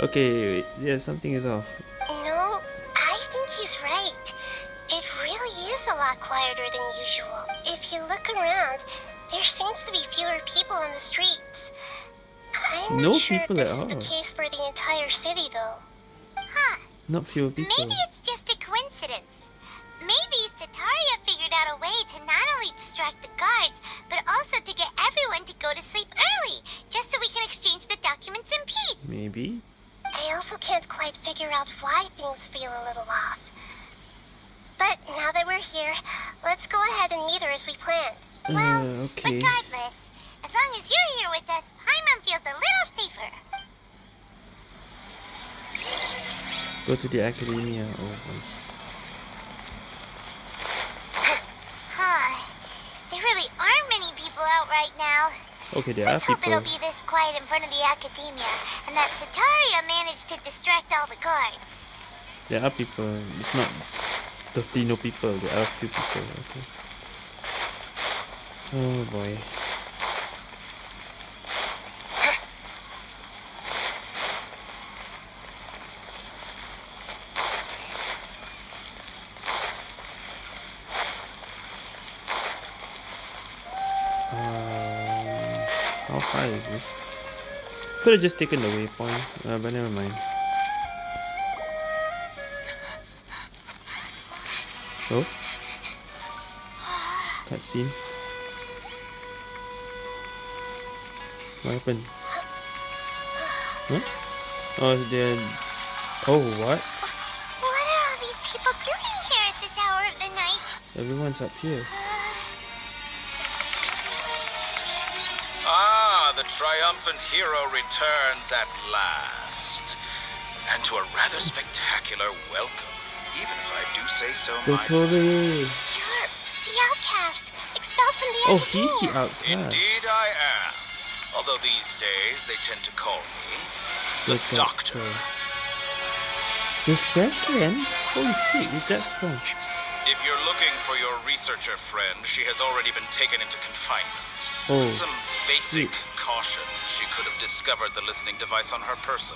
okay, wait. yeah, something is off. No, I think he's right. It really is a lot quieter than usual. If you look around, there seems to be fewer people on the streets. I'm No not sure people if at this is the case for the entire city, though. Huh. Not fewer people. Maybe it's just a coincidence. Maybe Setaria figured out a way to not only distract the guards, but also to get everyone to go to sleep early, just so we can exchange the documents in peace. Maybe. I also can't quite figure out why things feel a little off. But now that we're here, let's go ahead and meet her as we planned. Well, Uh, okay. regardless, as long as you're here with us, feels a little safer. Go to the academia. Oh, nice. Huh. There really aren't many people out right now. Okay, there are Let's hope people. it'll be this quiet in front of the academia, and that Setaria managed to distract all the guards. There are people. It's not totally no people. There are a few people. Okay. Oh boy. Um, high is this? Could have just taken the waypoint, uh, but never mind. Oh. Cutscene. What happened? Huh? Oh, they're... Oh, what? What are all these people doing here at this hour of the night? Everyone's up here. Triumphant hero returns at last. And to a rather spectacular welcome, even if I do say so myself. Dottore! You're the outcast, expelled from the Oh, academia. he's the outcast. Indeed I am. Although these days they tend to call me the Doctor. The second? Holy shit, is that strong? If you're looking for your researcher friend, she has already been taken into confinement. Oh, With some basic sweet. caution, she could have discovered the listening device on her person.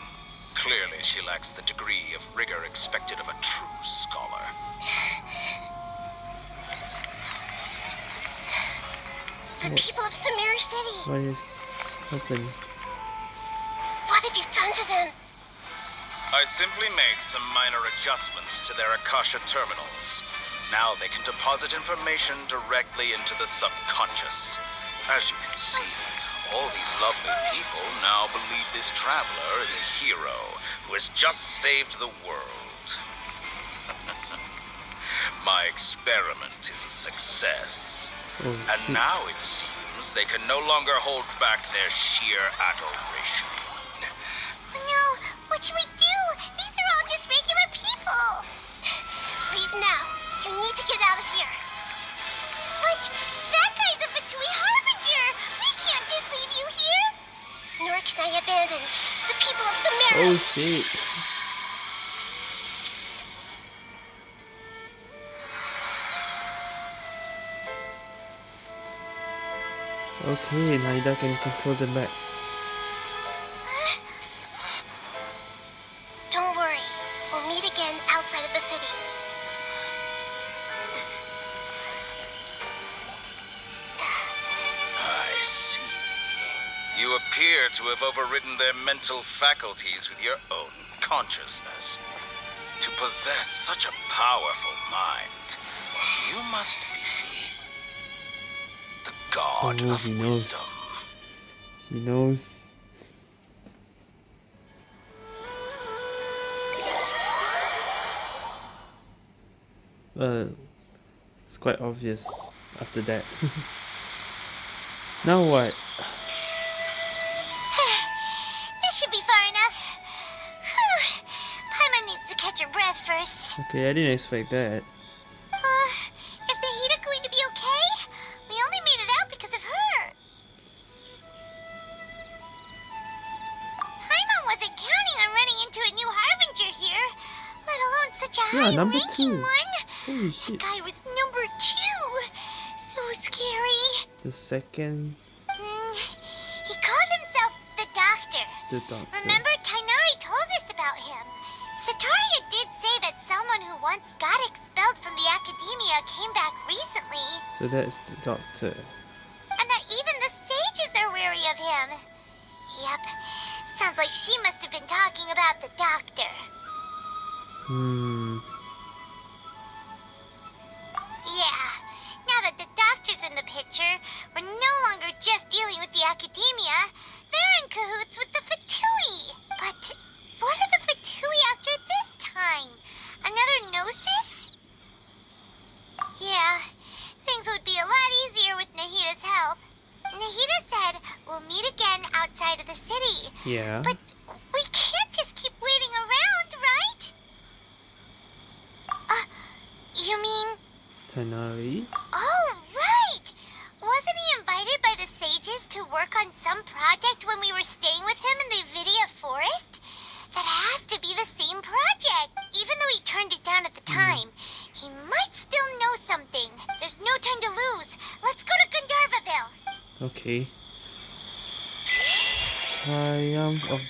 Clearly, she lacks the degree of rigor expected of a true scholar. The people of Sumeru City. What is happening? What have you done to them? I simply made some minor adjustments to their Akasha terminals. Now they can deposit information directly into the subconscious. As you can see, All these lovely people now believe this traveler is a hero who has just saved the world. My experiment is a success. Oh, And now it seems they can no longer hold back their sheer adoration. Oh no, what should we do? These are all just regular people. Leave now. You need to get out of here. What? That guy's a Fatui Harbinger. We can't just leave you here. Nor can I abandon the people of Sumeru. Oh shit. Okay, Nahida can control the map. Have overridden their mental faculties with your own consciousness. To possess such a powerful mind, you must be the god Oh, of he knows. He knows. Uh, it's quite obvious after that. now what? First. Okay, I didn't expect that. Uh, is Nahida going to be okay? We only made it out because of her. Paimon wasn't counting on running into a new Harbinger here, let alone such a Yeah, number high-ranking one. Holy shit. Guy was number two. So scary. The second, Mm, he called himself the Doctor. the doctor. Remember, So that's the doctor. and that even the sages are wary of him. Yep, sounds like she must have been talking about the doctor. Hmm.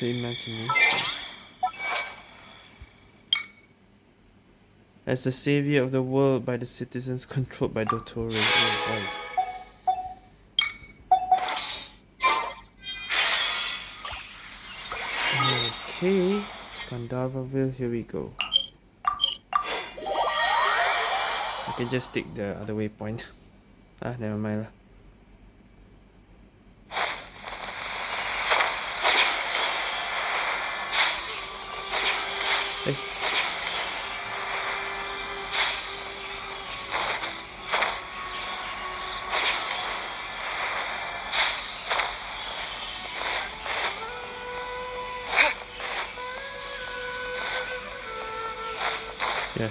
The imagination. As the savior of the world by the citizens controlled by Dottore. Oh boy. Okay, Gandharvaville, here we go. I can just take the other waypoint. ah, never mind lah.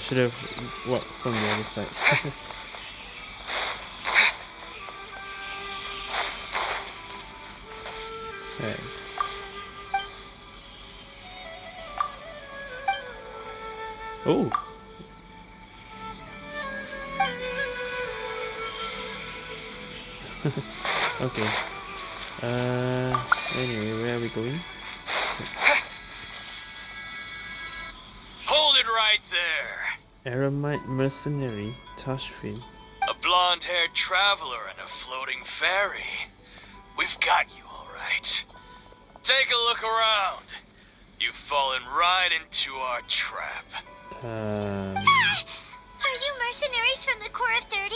Should have walked from the other side. Sad. Oh. Mercenary Tashfin. A blonde haired traveler and a floating fairy. We've got you, all right. Take a look around. You've fallen right into our trap. Um. Are you mercenaries from the Corps of 30?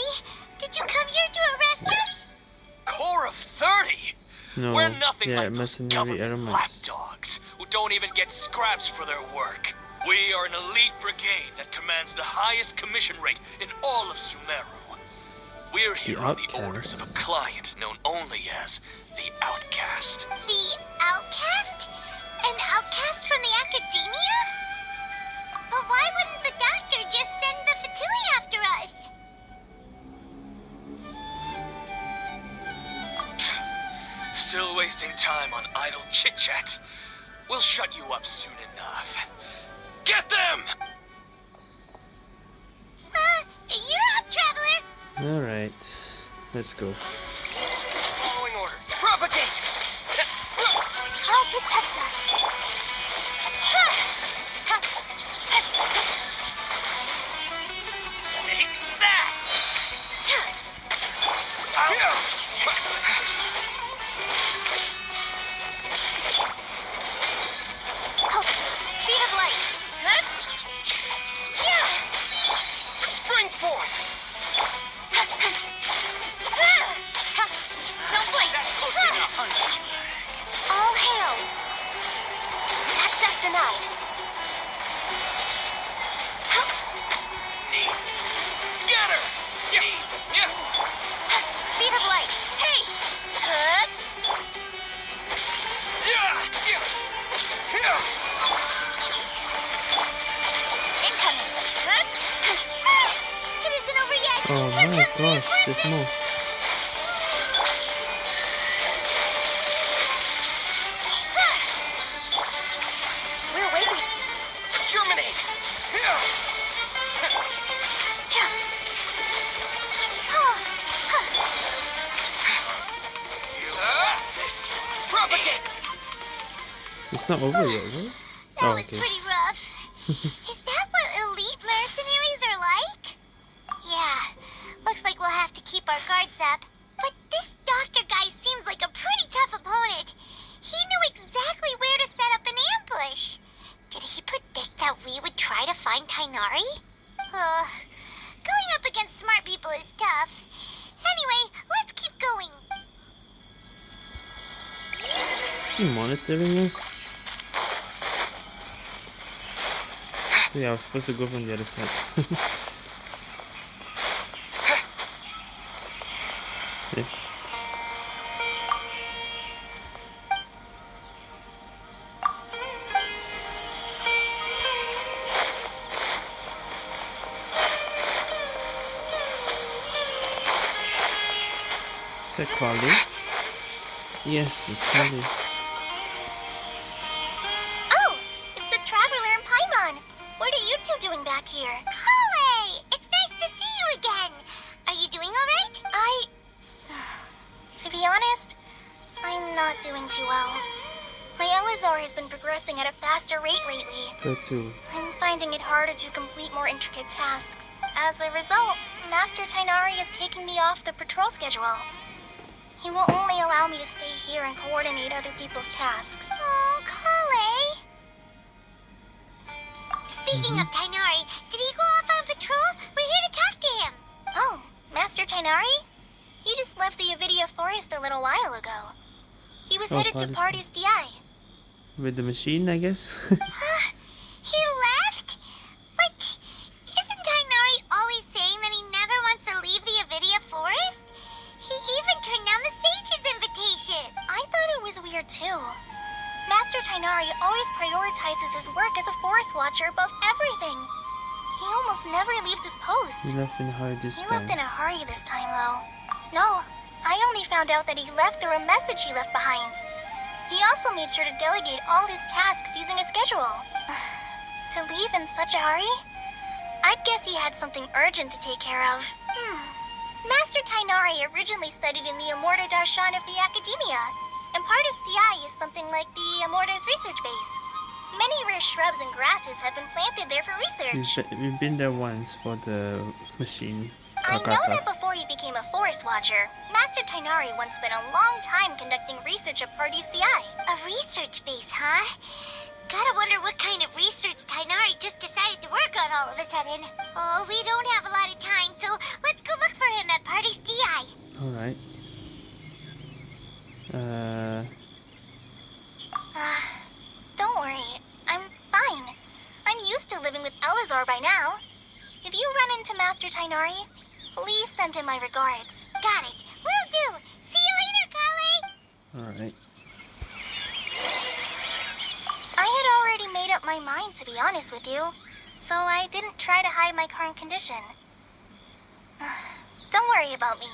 Did you come here to arrest us? Corps of 30? No. We're nothing yeah, like those mercenary government Eremites. lapdogs who don't even get scraps for their work. We are an elite brigade that commands the highest commission rate in all of Sumeru. We're here on the orders of a client known only as the Outcast. The outcast? An outcast from the academia? But why wouldn't the doctor just send the Fatui after us? Still wasting time on idle chit-chat. We'll shut you up soon enough. Get them! Uh, you're up, Traveler! Alright. Let's go. Following orders. Propagate! I'll protect us. Take that! Speed It's not over supposed to go from the other side. okay. Is that Collei? Yes, it's Collei. Lately. Go to. I'm finding it harder to complete more intricate tasks. As a result, Master Tighnari is taking me off the patrol schedule. He will only allow me to stay here and coordinate other people's tasks. Oh, Collei. Speaking mm-hmm. of Tighnari, did he go off on patrol? We're here to talk to him. Oh, Master Tighnari? He just left the Avidya Forest a little while ago. He was Oh, headed to Party's Pardis Dhyai. With the machine, I guess. In a hurry this He time. left in a hurry this time, though. No, I only found out that he left through a message he left behind. He also made sure to delegate all his tasks using a schedule. to leave in such a hurry? I'd guess he had something urgent to take care of. Hmm. Master Tighnari originally studied in the Amurta Darshan of the Academia, and Pardis Dhyai is something like the Amurta's research base. Many rare shrubs and grasses have been planted there for We've, research. be- we've been there once for the machine. I know that before he became a forest watcher, Master Tighnari once spent a long time conducting research at Pardis Dhyai. A research base, huh? Gotta wonder what kind of research Tighnari just decided to work on all of a sudden. Oh, we don't have a lot of time, so let's go look for him at Pardis Dhyai. Alright. Uh, don't worry. I'm fine. I'm used to living with Eleazar by now. If you run into Master Tighnari, please send him my regards. Got it. Will do. See you later, Collei. alright. I had already made up my mind, to be honest with you. So I didn't try to hide my current condition. Don't worry about me.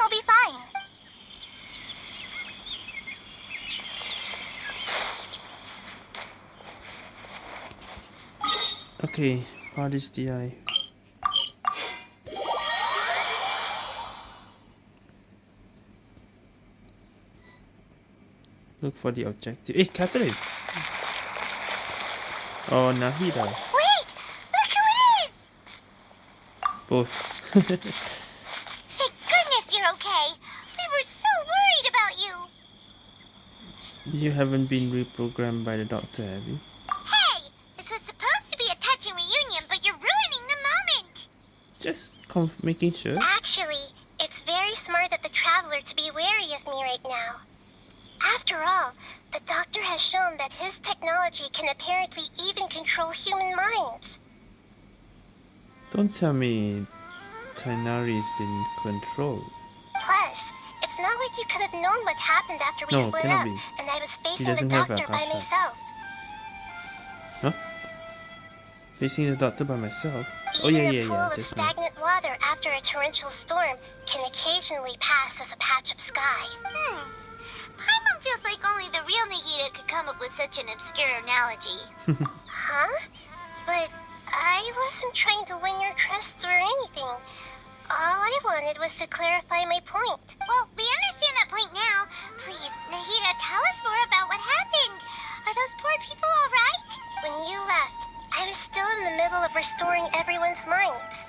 I'll be fine. Okay, what is the eye? Look for the objective. Hey, Catherine! Oh, Nahida. Wait! Look who it is! Both. Thank goodness you're okay. We were so worried about you. you haven't been reprogrammed by the doctor, have you? Hey! This was supposed to be a touching reunion, but you're ruining the moment! Just conf- making sure. Actually, it's very smart of the Traveler to be wary of me right now. After all, the Doctor has shown that his technology can apparently even control human minds. Don't tell me Tighnari's been controlled. Plus, it's not like you could have known what happened after we No, split up, be. and I was facing the Doctor by myself. Huh? Facing the doctor by myself? Oh Even yeah, a yeah, pool yeah. of Just now. stagnant water after a torrential storm can occasionally pass as a patch of sky. Hmm. Paimon feels like only the real Nahida could come up with such an obscure analogy. huh? But I wasn't trying to win your trust or anything. All I wanted was to clarify my point. Well, we understand that point now. Please, Nahida, tell us more about what happened. Are those poor people all right? When you left, I was still in the middle of restoring everyone's minds.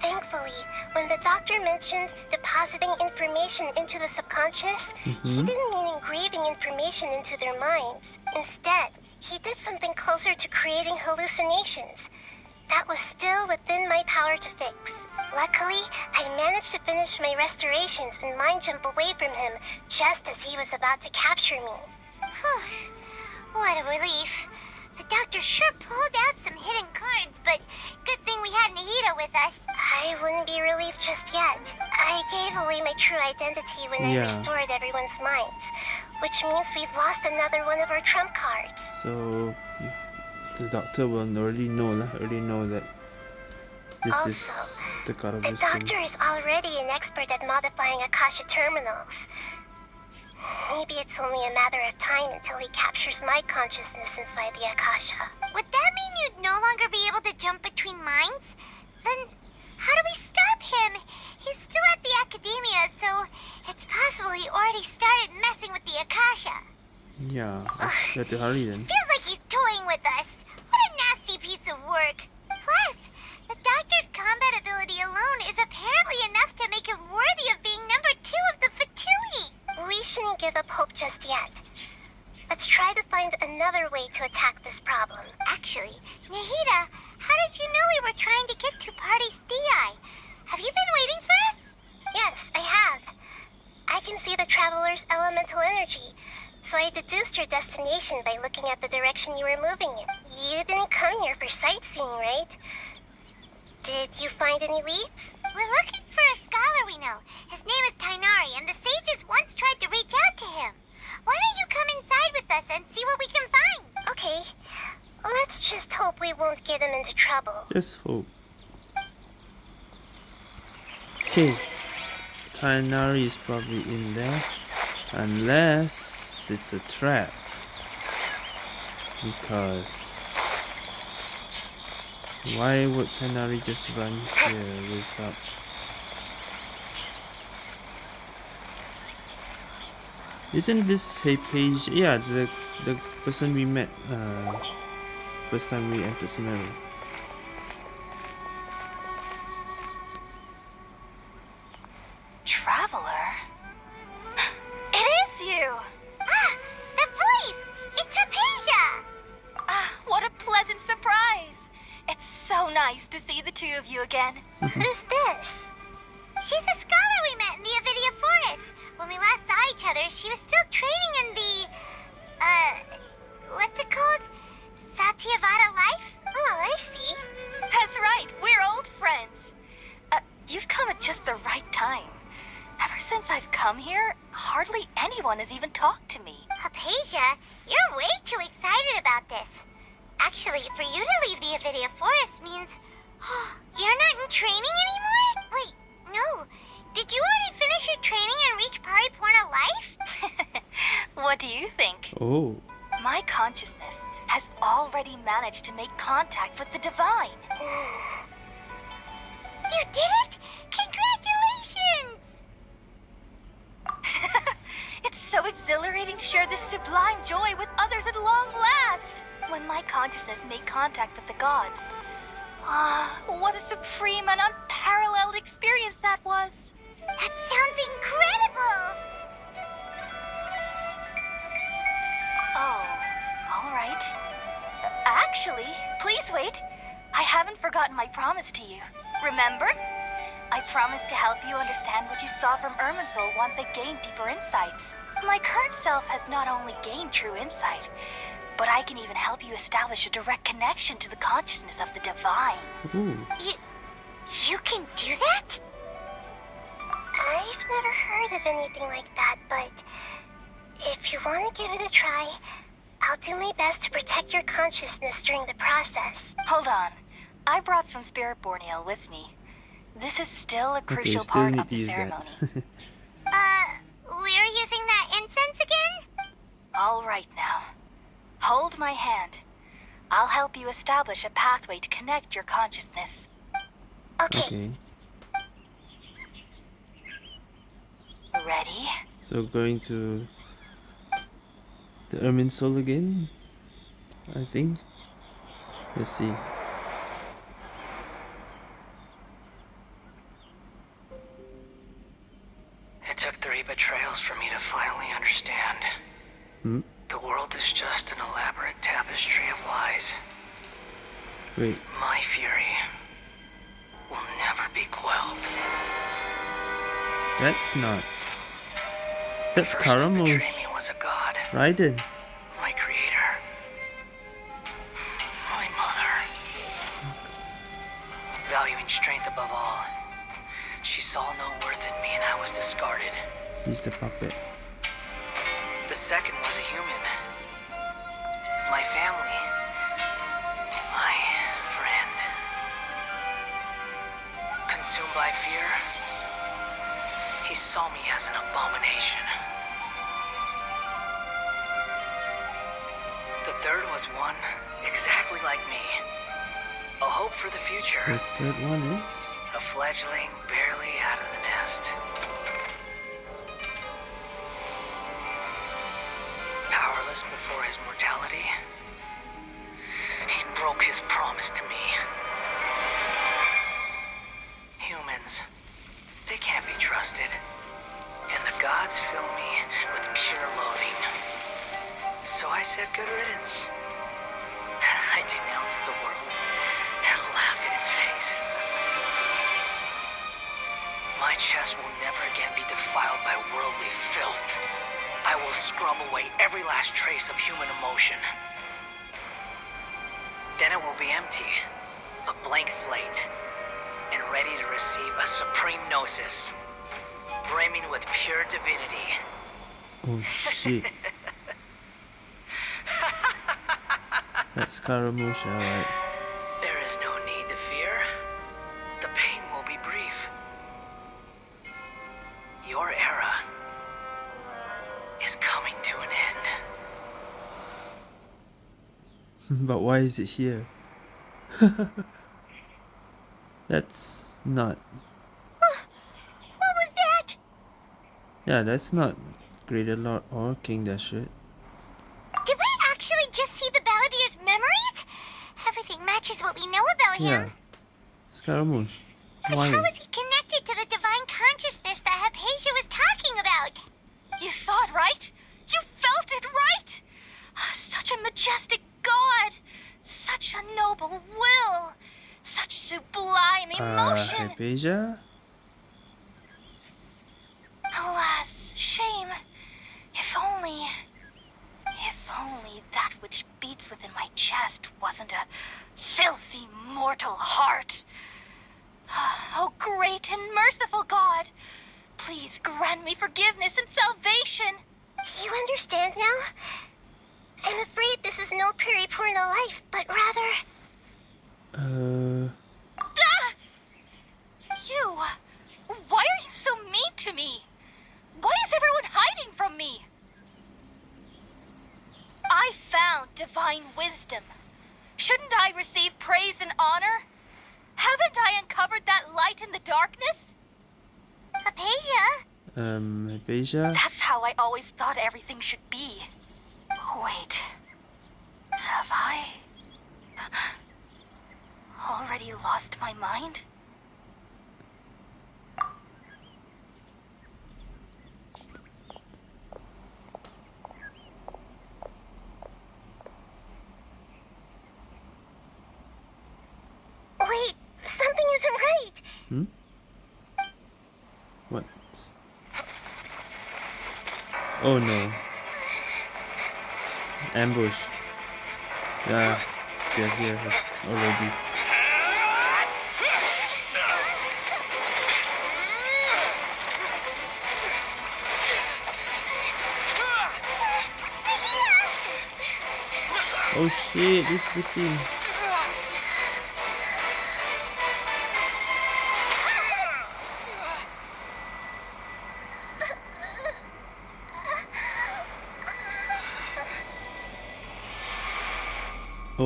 Thankfully, when the doctor mentioned depositing information into the subconscious, he Mhm. didn't mean engraving information into their minds. Instead, he did something closer to creating hallucinations. That was still within my power to fix. Luckily, I managed to finish my restorations and mind jump away from him just as he was about to capture me. Whew. What a relief. The doctor sure pulled out some hidden cards, but good thing we had Nahida with us. I wouldn't be relieved just yet. I gave away my true identity when Yeah. I restored everyone's minds, which means we've lost another one of our trump cards. So the doctor will already know lah. Already know that this is Also, the god of The wisdom. doctor is already an expert at modifying Akasha terminals. Maybe it's only a matter of time until he captures my consciousness inside the Akasha. Would that mean you'd no longer be able to jump between minds? Then how do we stop him? He's still at the academia, so it's possible he already started messing with the Akasha. Yeah, you have to hurry then. Feels like he's toying with us. To attack Just hope. Okay. Tighnari is probably in there. Unless it's a trap. Because why would Tighnari just run here without Isn't this Hypatia? Yeah, the the person we met uh first time we entered Sumeru. Once I gained deeper insights. My current self has not only gained true insight, but I can even help you establish a direct connection to the consciousness of the divine. Ooh. You... you can do that? I've never heard of anything like that, but... If you want to give it a try, I'll do my best to protect your consciousness during the process. Hold on. I brought some spirit borneo with me. This is still a Okay, crucial still part of the use ceremony. that. Uh, we're using that incense again? All right now. Hold my hand. I'll help you establish a pathway to connect your consciousness. Okay. okay. Ready? So going to the Irminsul again, I think. Let's see. Wait. My fury will never be quelled. That's not. That's Karamo's was a god, Raiden. my creator, my mother. Valuing strength above all, she saw no worth in me and I was discarded. He's the puppet. For the future. One is. A fledgling barely out of the nest. Powerless before his mortality, he broke his promise to me. Shit. That's Scaramouche, alright. There is no need to fear. The pain will be brief. Your era is coming to an end. but why is it here? that's not. What was that? Yeah, that's not Greater Lord or King Dashwood. Did we actually just see the Balladeer's memories? Everything matches what we know about Yeah. him. Scaramouche. But Why? how is he connected to the divine consciousness that Hypatia was talking about? You saw it, right? You felt it, right? Ah, Such a majestic god! Such a noble will! Such sublime Uh, emotion! Hypatia? Alas, shame. If only. If only that which beats within my chest wasn't a filthy mortal heart. Oh, great and merciful God! Please grant me forgiveness and salvation! Do you understand now? I'm afraid this is no periporno life, but rather... Uh, Ah! You! Why are you so mean to me? Why is everyone hiding from me? I found divine wisdom. Shouldn't I receive praise and honor? Haven't I uncovered that light in the darkness? Apasia? um, Hypatia? That's how I always thought everything should be. Wait. Have I already lost my mind? Wait, something isn't right. Hmm? What? Oh no. Ambush. Yeah, they're here already. Oh shit, this is the scene.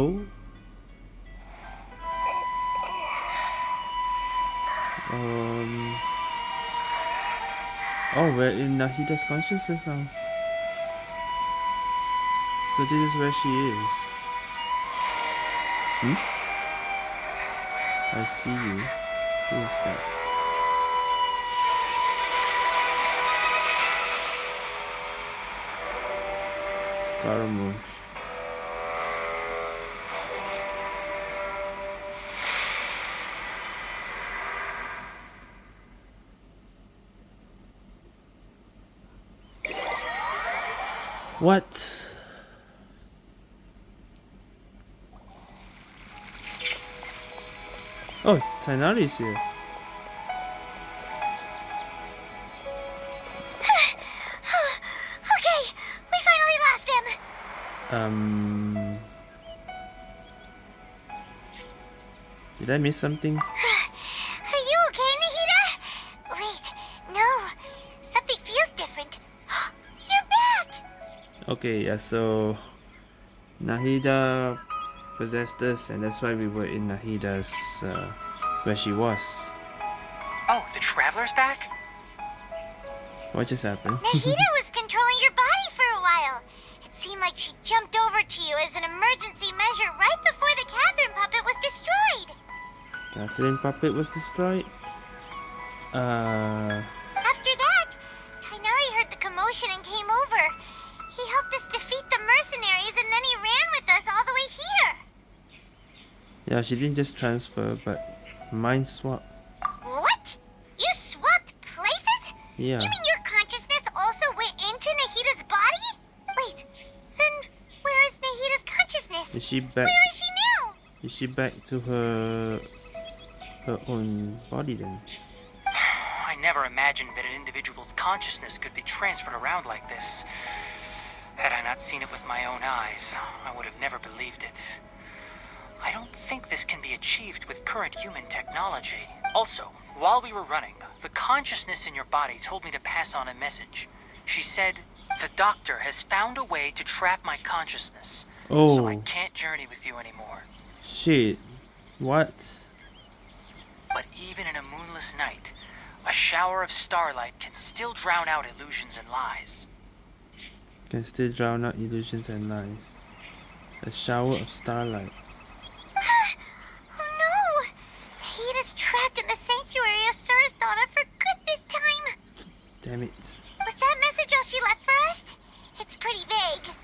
Oh. Um. Oh, we're in Nahida's consciousness now. So this is where she is. Hmm? I see you. Who is that? Scaramouche. What? Oh, Tighnari is here. okay, we finally lost him. Um. Did I miss something? Okay, yeah, so Nahida possessed us, and that's why we were in Nahida's uh, where she was. Oh, the Traveler's back? What just happened? Nahida was controlling your body for a while. It seemed like she jumped over to you as an emergency measure right before the Katheryne puppet was destroyed. Katheryne puppet was destroyed. Uh, yeah, she didn't just transfer, but mind swap. What? You swapped places? Yeah. You mean your consciousness also went into Nahida's body? Wait, then where is Nahida's consciousness? Is she back? Where is she now? Is she back to her her own body then? I never imagined that an individual's consciousness could be transferred around like this. Had I not seen it with my own eyes, I would have never believed it. I think this can be achieved with current human technology. Also, while we were running, the consciousness in your body told me to pass on a message. She said, The doctor has found a way to trap my consciousness, so I Oh can't journey with you anymore. shit! What? But even in a moonless night, a shower of starlight can still drown out illusions and lies. Can still drown out illusions and lies. A shower of starlight. Oh no! Nahida's trapped in the sanctuary of Surasthana for good this time. Damn it. Was that message all she left for us? It's pretty vague.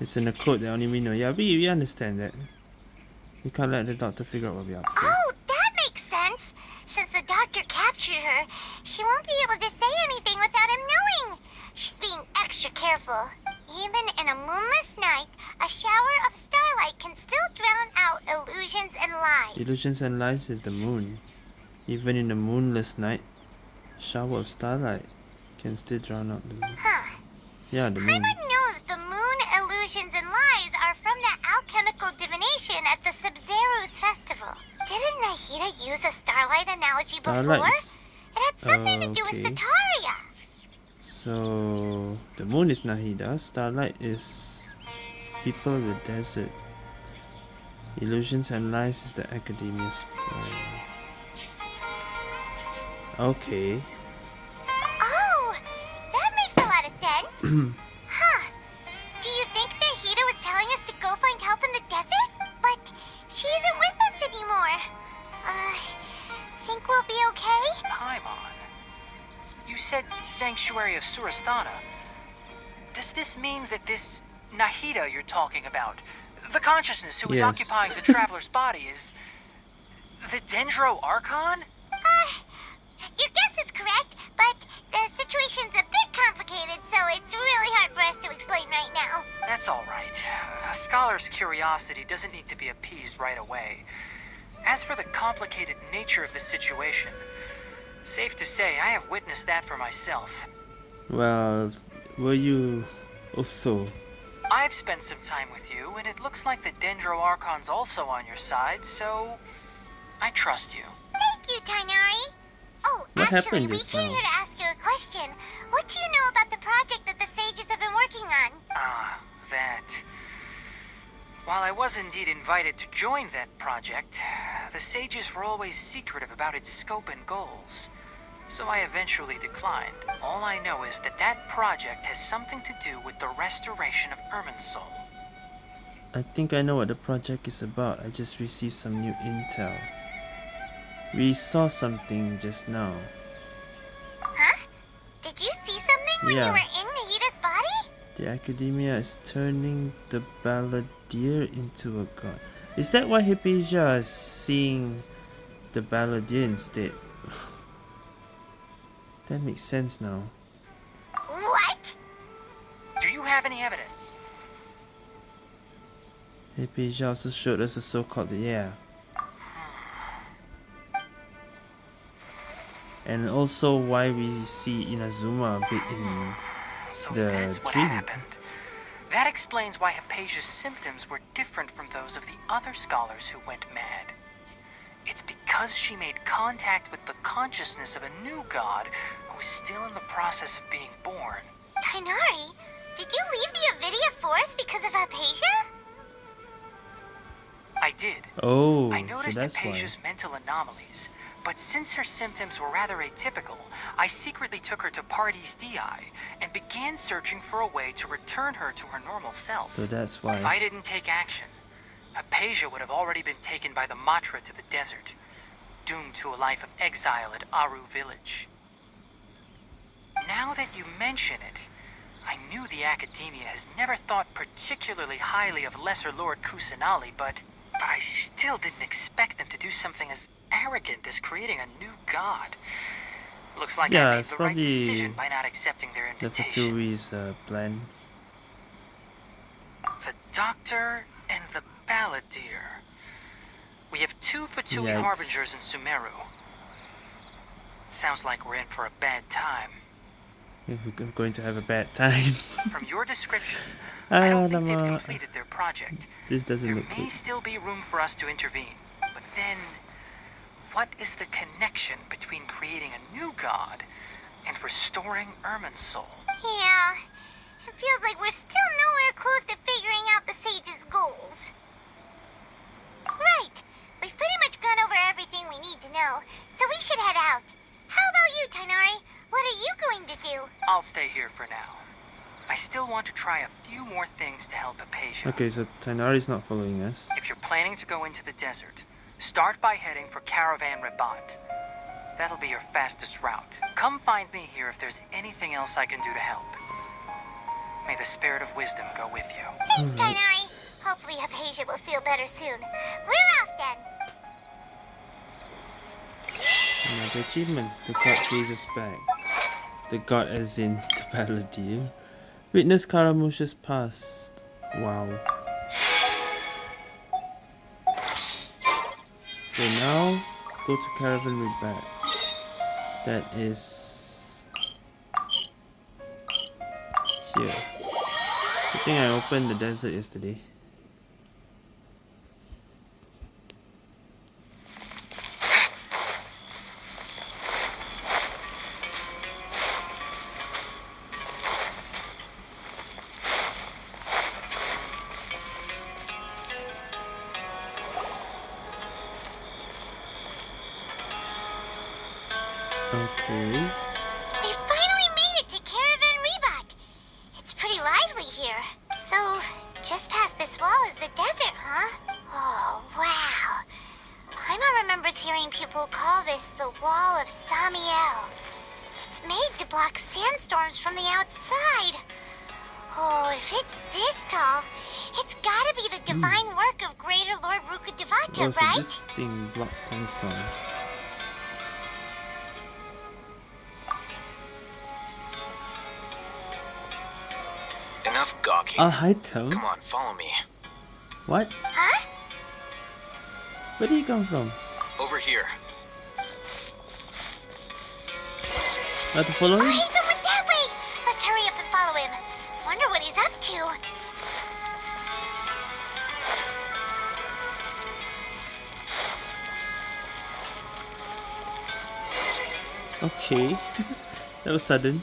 It's in a code that only we know. Yeah, we, we understand that. We can't let the doctor figure out what we're up to. Oh, that makes sense. Since the doctor captured her, she won't be able to say anything without him knowing. She's being extra careful. Even in a moonless night, a shower of starlight can still drown out illusions and lies. Illusions and lies is the moon. Even in a moonless night, shower of starlight can still drown out the moon. Huh. Yeah, the moon. Paimon knows the moon illusions and lies are from the alchemical divination at the Sabzeruz festival. Didn't Nahida use a starlight analogy Starlight before? It had something to do with okay. Setaria. So the moon is Nahida, starlight is people of the desert. Illusions and lies is the academia's plan. Okay. Oh, that makes a lot of sense. huh. Do you think Nahida was telling us to go find help in the desert? But she isn't with us anymore. Uh, think we'll be okay? Paimon. You said Sanctuary of Surasthana. Does this mean that this Nahida you're talking about, the consciousness who is Yes. occupying the traveler's body, is the Dendro Archon? Uh, your guess is correct, but the situation's a bit complicated, so it's really hard for us to explain right now. That's all right. A scholar's curiosity doesn't need to be appeased right away. As for the complicated nature of the situation, safe to say I have witnessed that for myself. Well, were you also? I've spent some time with you, and it looks like the Dendro Archon's also on your side, so I trust you. Thank you, Tighnari. Oh, What actually, we came now? here to ask you a question. What do you know about the project that the sages have been working on? Ah, that. While I was indeed invited to join that project, the sages were always secretive about its scope and goals. So I eventually declined. All I know is that that project has something to do with the restoration of Irminsul. I think I know what the project is about. I just received some new intel. We saw something just now. Huh? Did you see something when Yeah. you were in Nahida's body? The academia is turning the balladeer into a god. Is that why Hypatia is seeing the balladeer instead? That makes sense now. What? Do you have any evidence? Hypatia also showed us a so-called yeah. And also why we see Inazuma a bit in So The that's what dream. happened. That explains why Hypatia's symptoms were different from those of the other scholars who went mad. It's because she made contact with the consciousness of a new god who is still in the process of being born. Tighnari, did you leave the Avidya forest because of Hypatia? I did. Oh, I so noticed that's why. Hypatia's mental anomalies, but since her symptoms were rather atypical, I secretly took her to Pardis Dhyai and began searching for a way to return her to her normal self. So that's why. If I didn't take action, Hypatia would have already been taken by the Matra to the desert, doomed to a life of exile at Aru village. Now that you mention it, I knew the Academia has never thought particularly highly of Lesser Lord Kusanali, but, but I still didn't expect them to do something as arrogant as creating a new god. Looks like Yeah, I made the right decision by not accepting their invitation. The. Fatui's uh, plan. The Doctor and the Balladeer. We have two Fatui Yikes. Harbingers in Sumeru. Sounds like we're in for a bad time. We're going to have a bad time. From your description, I ah, don't think they've completed their project. This doesn't There look may good. still be room for us to intervene. But then, what is the connection between creating a new god and restoring Irminsul? Yeah. It feels like we're still nowhere close to figuring out the sage's goals. Right. We've pretty much gone over everything we need to know, so we should head out. How about you, Tighnari? What are you going to do? I'll stay here for now. I still want to try a few more things to help Hypatia. Okay, so Tighnari's not following us. If you're planning to go into the desert, start by heading for Caravan Ribat. That'll be your fastest route. Come find me here if there's anything else I can do to help. May the spirit of wisdom go with you. Thanks, Alright. Tighnari. Hopefully Hypatia will feel better soon. We're off then. Another achievement. The god chases back. The god as in the paladin. Witness Scaramouche's past. Wow. So now, go to Caravan Ribat. That is... Here. I think I opened the desert yesterday. Gawking. A? Come on, follow me. What? Huh? Where did he come from? Over here. I have to follow Oh, him? Haven went that way! Let's hurry up and follow him. Wonder what he's up to. Okay. that was sudden.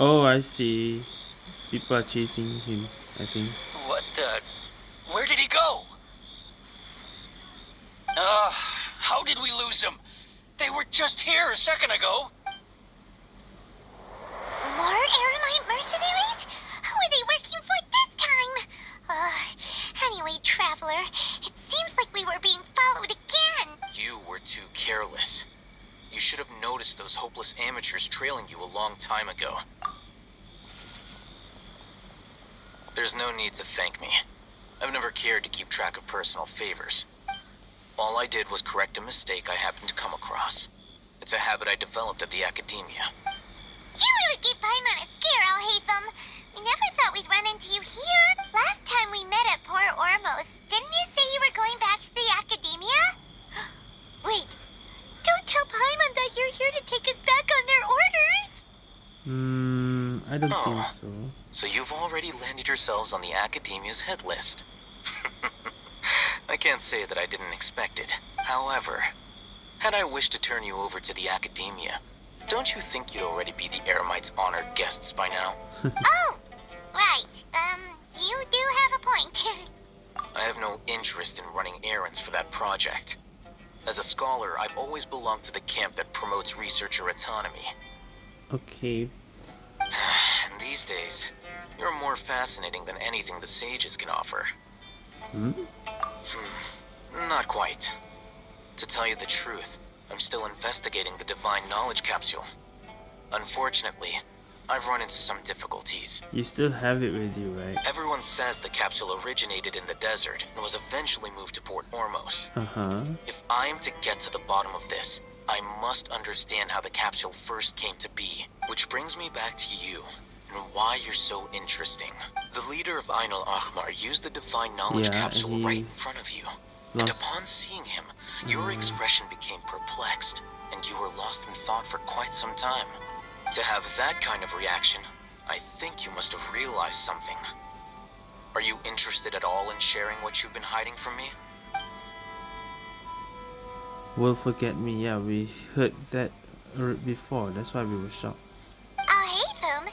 Oh, I see. People are chasing him, I think. What the? Where did he go? Uh, how did we lose him? They were just here a second ago. More Eremite mercenaries? Who are they working for this time? Uh, anyway, Traveler, it seems like we were being followed again. You were too careless. You should have noticed those hopeless amateurs trailing you a long time ago. There's no need to thank me. I've never cared to keep track of personal favors. All I did was correct a mistake I happened to come across. It's a habit I developed at the academia. You really gave Paimon a scare, Alhaitham. We never thought we'd run into you here. Last time we met at Port Ormos, didn't you say you were going back to the academia? Wait, don't tell Paimon that you're here to take us back on their orders. Hmm, I don't Oh. think so. So you've already landed yourselves on the Academia's hit list. I can't say that I didn't expect it. However, had I wished to turn you over to the Academia, don't you think you'd already be the Eremites' honored guests by now? oh, right. Um, you do have a point. I have no interest in running errands for that project. As a scholar, I've always belonged to the camp that promotes researcher autonomy. Okay. And these days, you're more fascinating than anything the sages can offer. Hmm? Hmm, Not quite. To tell you the truth, I'm still investigating the Divine Knowledge Capsule. Unfortunately, I've run into some difficulties. You still have it with you, right? Everyone says the capsule originated in the desert and was eventually moved to Port Ormos. Uh-huh. If I am to get to the bottom of this, I must understand how the capsule first came to be. Which brings me back to you, and why you're so interesting. The leader of Ainul Ahmar used the Divine Knowledge Yeah, Capsule right in front of you. And upon seeing him, your Mm. expression became perplexed, and you were lost in thought for quite some time. To have that kind of reaction, I think you must have realized something. Are you interested at all in sharing what you've been hiding from me? Will forget me. Yeah, we heard that before. That's why we were shocked. Oh, Alhaitham,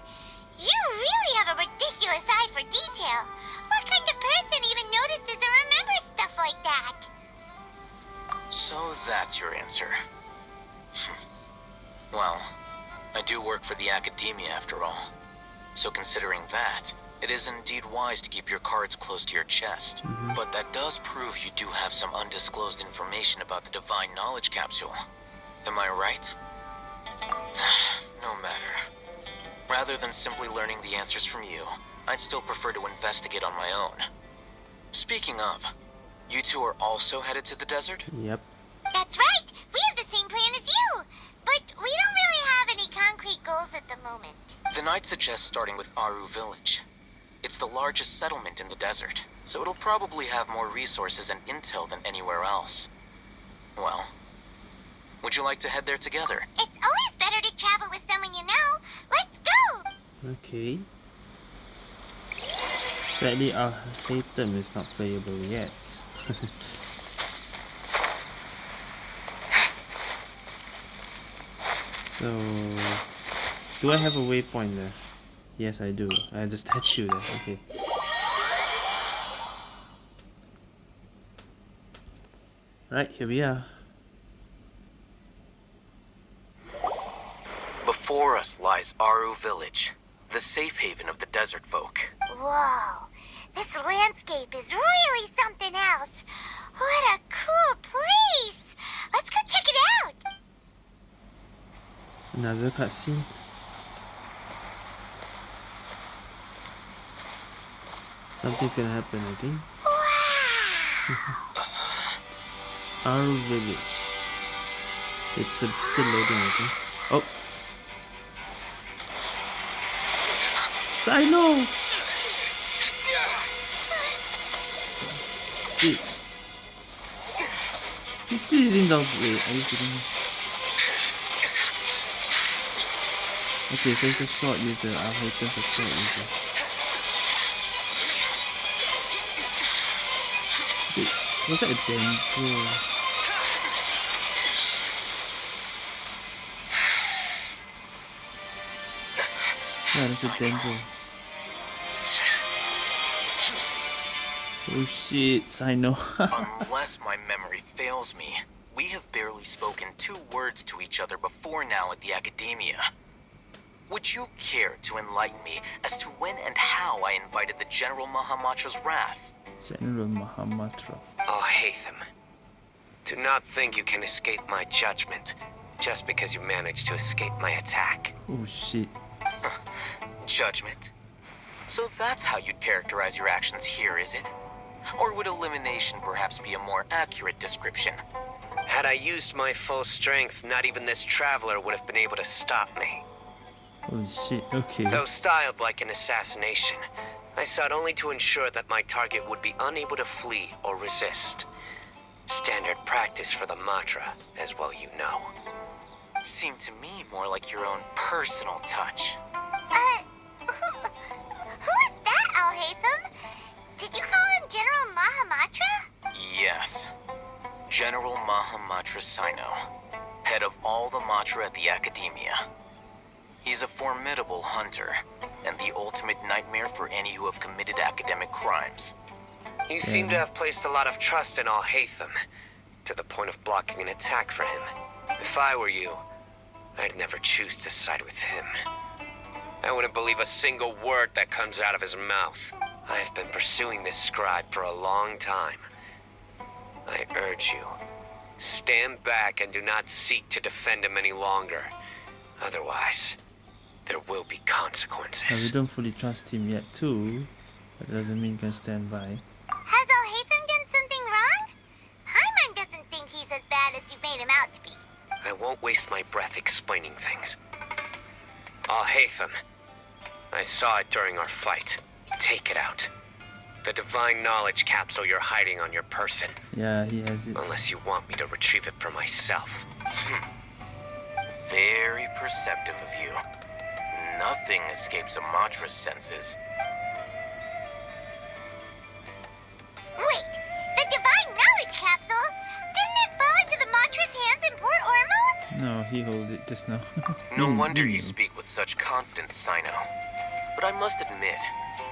you really have a ridiculous eye for detail. What kind of person even notices or remembers stuff like that? So that's your answer. well, I do work for the Academia after all. So considering that, it is indeed wise to keep your cards close to your chest. Mhm. But that does prove you do have some undisclosed information about the Divine Knowledge Capsule. Am I right? no matter. Rather than simply learning the answers from you, I'd still prefer to investigate on my own. Speaking of, You two are also headed to the desert? Yep. That's right. We have the same plan as you. But we don't really have any concrete goals at the moment. Then I'd suggest starting with Aru Village. It's the largest settlement in the desert, so it'll probably have more resources and intel than anywhere else. Well, would you like to head there together? It's always better to travel with someone you know. Let's go! Okay. Sadly, our Alhaitham is not playable yet. so, do I have a waypoint there? Yes, I do. I have the statue there. Okay. Right, here we are. Before us lies Aru Village, the safe haven of the desert folk. Whoa. This landscape is really something else. What a cool place! Let's go check it out! Another cutscene. Something's gonna happen, I think. Aru Village. It's uh, still loading, I think. Oh! Cyno! Shit. He's still using dog. Wait, are you kidding me? Okay, so he's a sword user. i Our Hatem's a sword user. Is it, was that a? Yeah, that's a Denzo. Oh shit, I know. Unless my memory fails me, we have barely spoken two words to each other before now at the Academia. Would you care to enlighten me as to when and how I invited the General Mahamatra's wrath? General Mahamatra. Oh, Hatham. Do not think you can escape my judgment just because you managed to escape my attack. Oh shit. Judgment? So that's how you'd characterize your actions here, is it? Or would elimination perhaps be a more accurate description? Had I used my full strength, not even this traveler would have been able to stop me. Oh shit, okay. Though styled like an assassination, I sought only to ensure that my target would be unable to flee or resist. Standard practice for the Matra, as well you know. Seemed to me more like your own personal touch. Uh, who, who is that, Alhaitham? Did you call him General Mahamatra? Yes. General Mahamatra Cyno, head of all the Matra at the Academia. He's a formidable hunter, and the ultimate nightmare for any who have committed academic crimes. You seem to have placed a lot of trust in Alhaitham, to the point of blocking an attack for him. If I were you, I'd never choose to side with him. I wouldn't believe a single word that comes out of his mouth. I have been pursuing this scribe for a long time. I urge you, stand back and do not seek to defend him any longer. Otherwise, there will be Now, we don't fully trust him yet too. But that doesn't mean you can stand by. Has Alhaitham done something wrong? Paimon doesn't think he's as bad as you made him out to be. I won't waste my breath explaining things. Alhaitham, I saw it during our fight. Take it out. The divine knowledge capsule you're hiding on your person. Yeah, he has it. Unless you want me to retrieve it for myself. Hmm. Very perceptive of you. Nothing escapes a Matra's senses. Wait, the Divine Knowledge Capsule? Didn't it fall into the Matra's hands in Port Ormos? No, he hold it just now. No wonder you speak with such confidence, Cyno. But I must admit,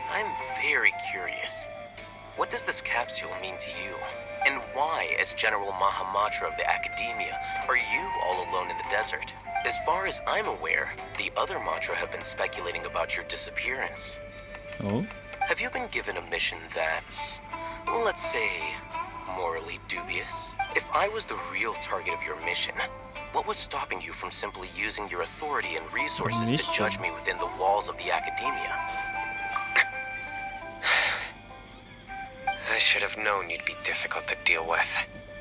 I'm very curious. What does this capsule mean to you? And why, as General Mahamatra of the Academia, are you all alone in the desert? As far as I'm aware, the other Matra have been speculating about your disappearance. Oh? Have you been given a mission that's, let's say, morally dubious? If I was the real target of your mission, what was stopping you from simply using your authority and resources to judge me within the walls of the Academia? I should have known you'd be difficult to deal with.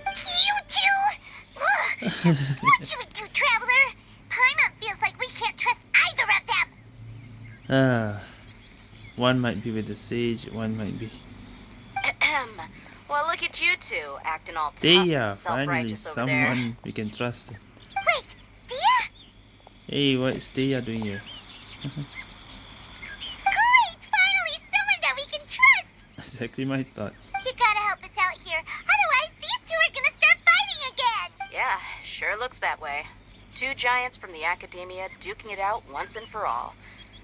You two! Ugh. what should we do, Traveler? Paimon feels like we can't trust either of them. Ah, one might be with the sage, one might be. Ahem. well, look at you two, acting all tough Dehya, and finally self-righteous over there. someone we can trust. Wait, Dehya? Hey, what's Dehya doing here? Great! Finally, someone that we can trust! exactly my thoughts. You gotta help us out here. Otherwise, these two are gonna start fighting again! Yeah, sure looks that way. Two giants from the academia duking it out once and for all.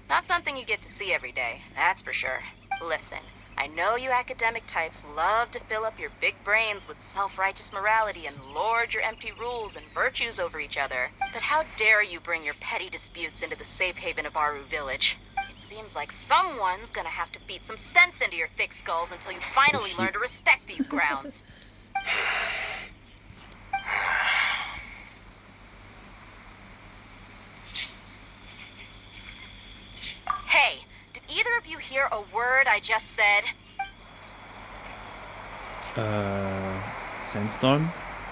Not something you get to see every day, that's for sure. Listen, I know you academic types love to fill up your big brains with self-righteous morality and lord your empty rules and virtues over each other. But how dare you bring your petty disputes into the safe haven of Aru Village? It seems like someone's gonna have to beat some sense into your thick skulls until you finally learn to respect these grounds. Hey, did either of you hear a word I just said? Uh, sandstorm?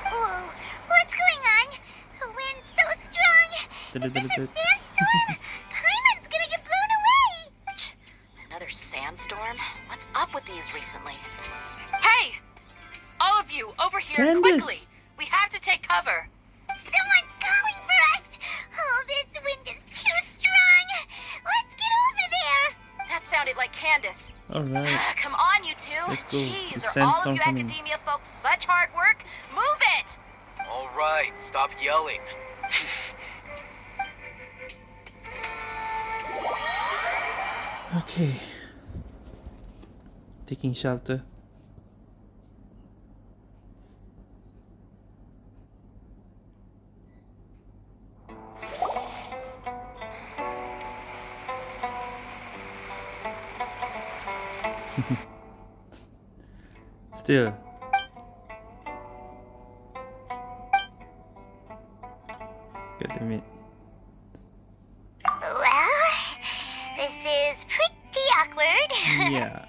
Whoa, what's going on? The wind's so strong! Is this a sandstorm? Paimon's gonna get blown away! Another sandstorm? What's up with these recently? Hey! All of you, over here, Candace! quickly! We have to take cover! Someone's calling for us! Oh, this wind is sounded like Candace. Alright. Ah, come on, you two! Let's go. Jeez, The are all of you coming. academia folks such hard work? Move it! All right, stop yelling. Okay. Taking shelter. Still. God damn it. Well, this is pretty awkward. Yeah.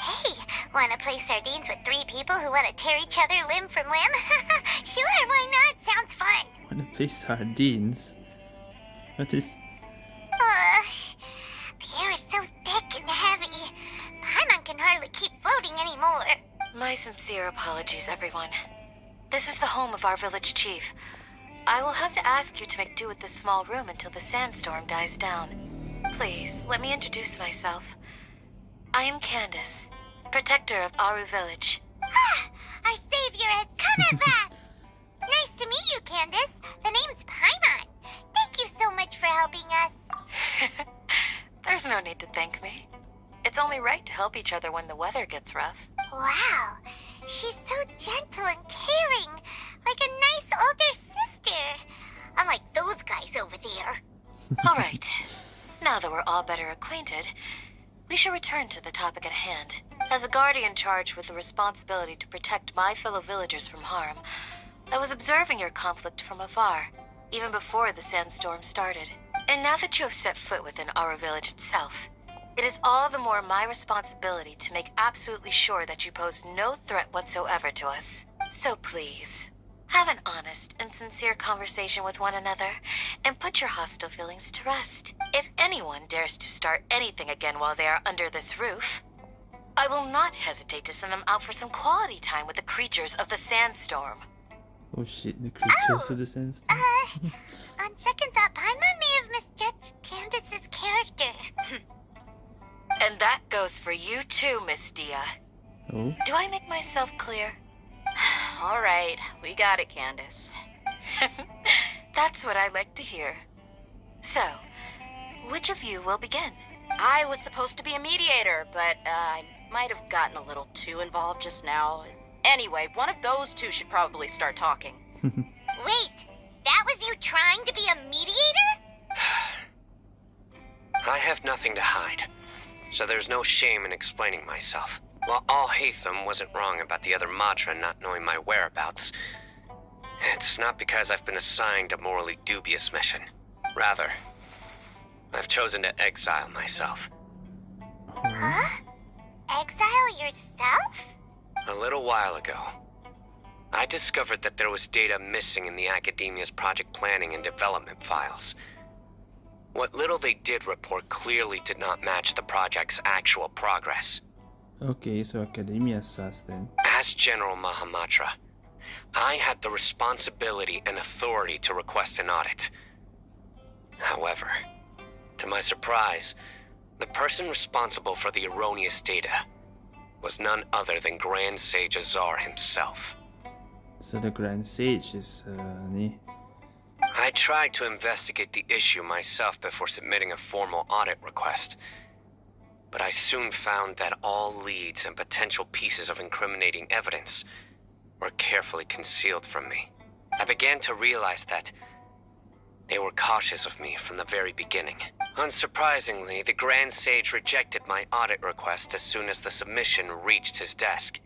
hey, wanna play sardines with three people who wanna tear each other limb from limb? sure, why not? Sounds fun. Wanna play sardines? What is. Sincere apologies, everyone. This is the home of our village chief. I will have to ask you to make do with this small room until the sandstorm dies down. Please, let me introduce myself. I am Candace, protector of Aru Village. Ah, our savior has come at last. nice to meet you, Candace. The name's Paimon. Thank you so much for helping us. There's no need to thank me. It's only right to help each other when the weather gets rough. Wow, she's so gentle and caring, like a nice older sister. Unlike those guys over there. All right. Now that we're all better acquainted, we shall return to the topic at hand. As a guardian charged with the responsibility to protect my fellow villagers from harm, I was observing your conflict from afar, even before the sandstorm started. And now that you have set foot within our village itself, it is all the more my responsibility to make absolutely sure that you pose no threat whatsoever to us. So please, have an honest and sincere conversation with one another, and put your hostile feelings to rest. If anyone dares to start anything again while they are under this roof, I will not hesitate to send them out for some quality time with the creatures of the sandstorm. Oh shit, the creatures of the sandstorm. Uh, on second thought, Paimon may have misjudged Candace's character. And that goes for you too, Miss Dehya. Oh? Do I make myself clear? All right, we got it, Candace. That's what I like to hear. So, which of you will begin? I was supposed to be a mediator, but uh, I might have gotten a little too involved just now. Anyway, one of those two should probably start talking. Wait, that was you trying to be a mediator? I have nothing to hide, so there's no shame in explaining myself. While Alhaitham wasn't wrong about the other Matra not knowing my whereabouts, it's not because I've been assigned a morally dubious mission. Rather, I've chosen to exile myself. Huh? Exile yourself? A little while ago, I discovered that there was data missing in the Academia's project planning and development files. What little they did report clearly did not match the project's actual progress. Okay, so Academia sus then. As General Mahamatra, I had the responsibility and authority to request an audit. However, to my surprise, the person responsible for the erroneous data was none other than Grand Sage Azar himself. So the Grand Sage is uh. I tried to investigate the issue myself before submitting a formal audit request. But I soon found that all leads and potential pieces of incriminating evidence were carefully concealed from me. I began to realize that they were cautious of me from the very beginning. Unsurprisingly, the Grand Sage rejected my audit request as soon as the submission reached his desk.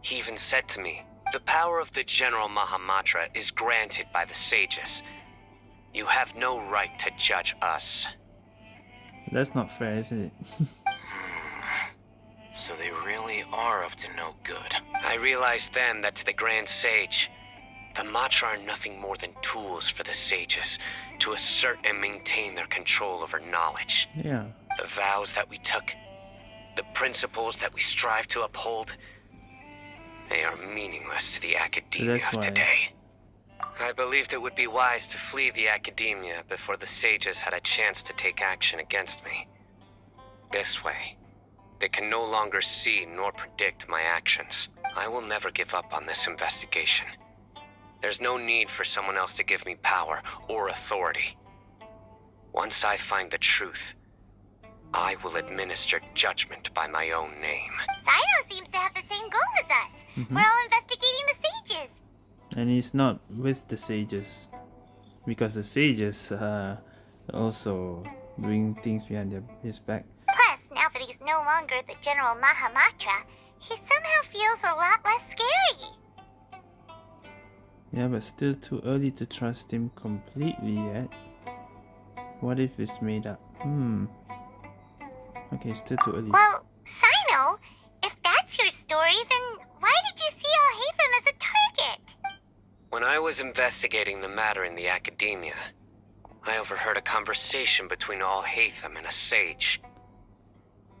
He even said to me, the power of the General Mahamatra is granted by the sages. You have no right to judge us. That's not fair, isn't it? So they really are up to no good. I realized then that to the Grand Sage, the Matra are nothing more than tools for the sages to assert and maintain their control over knowledge. yeah. The vows that we took, the principles that we strive to uphold, they are meaningless to the academia of today. I believed it would be wise to flee the academia before the sages had a chance to take action against me. This way, they can no longer see nor predict my actions. I will never give up on this investigation. There's no need for someone else to give me power or authority. Once I find the truth, I will administer judgment by my own name. Cyno seems to have the same goal as us. Mhm. We're all investigating the sages. And he's not with the sages. Because the sages are also doing things behind their, his back. Plus, now that he's no longer the General Mahamatra, he somehow feels a lot less scary. Yeah, but still too early to trust him completely yet. What if it's made up? Hmm. Okay, still too early. Well, Cyno, if that's your story, then why did you see Alhaitham as a target? When I was investigating the matter in the academia, I overheard a conversation between Alhaitham and a sage.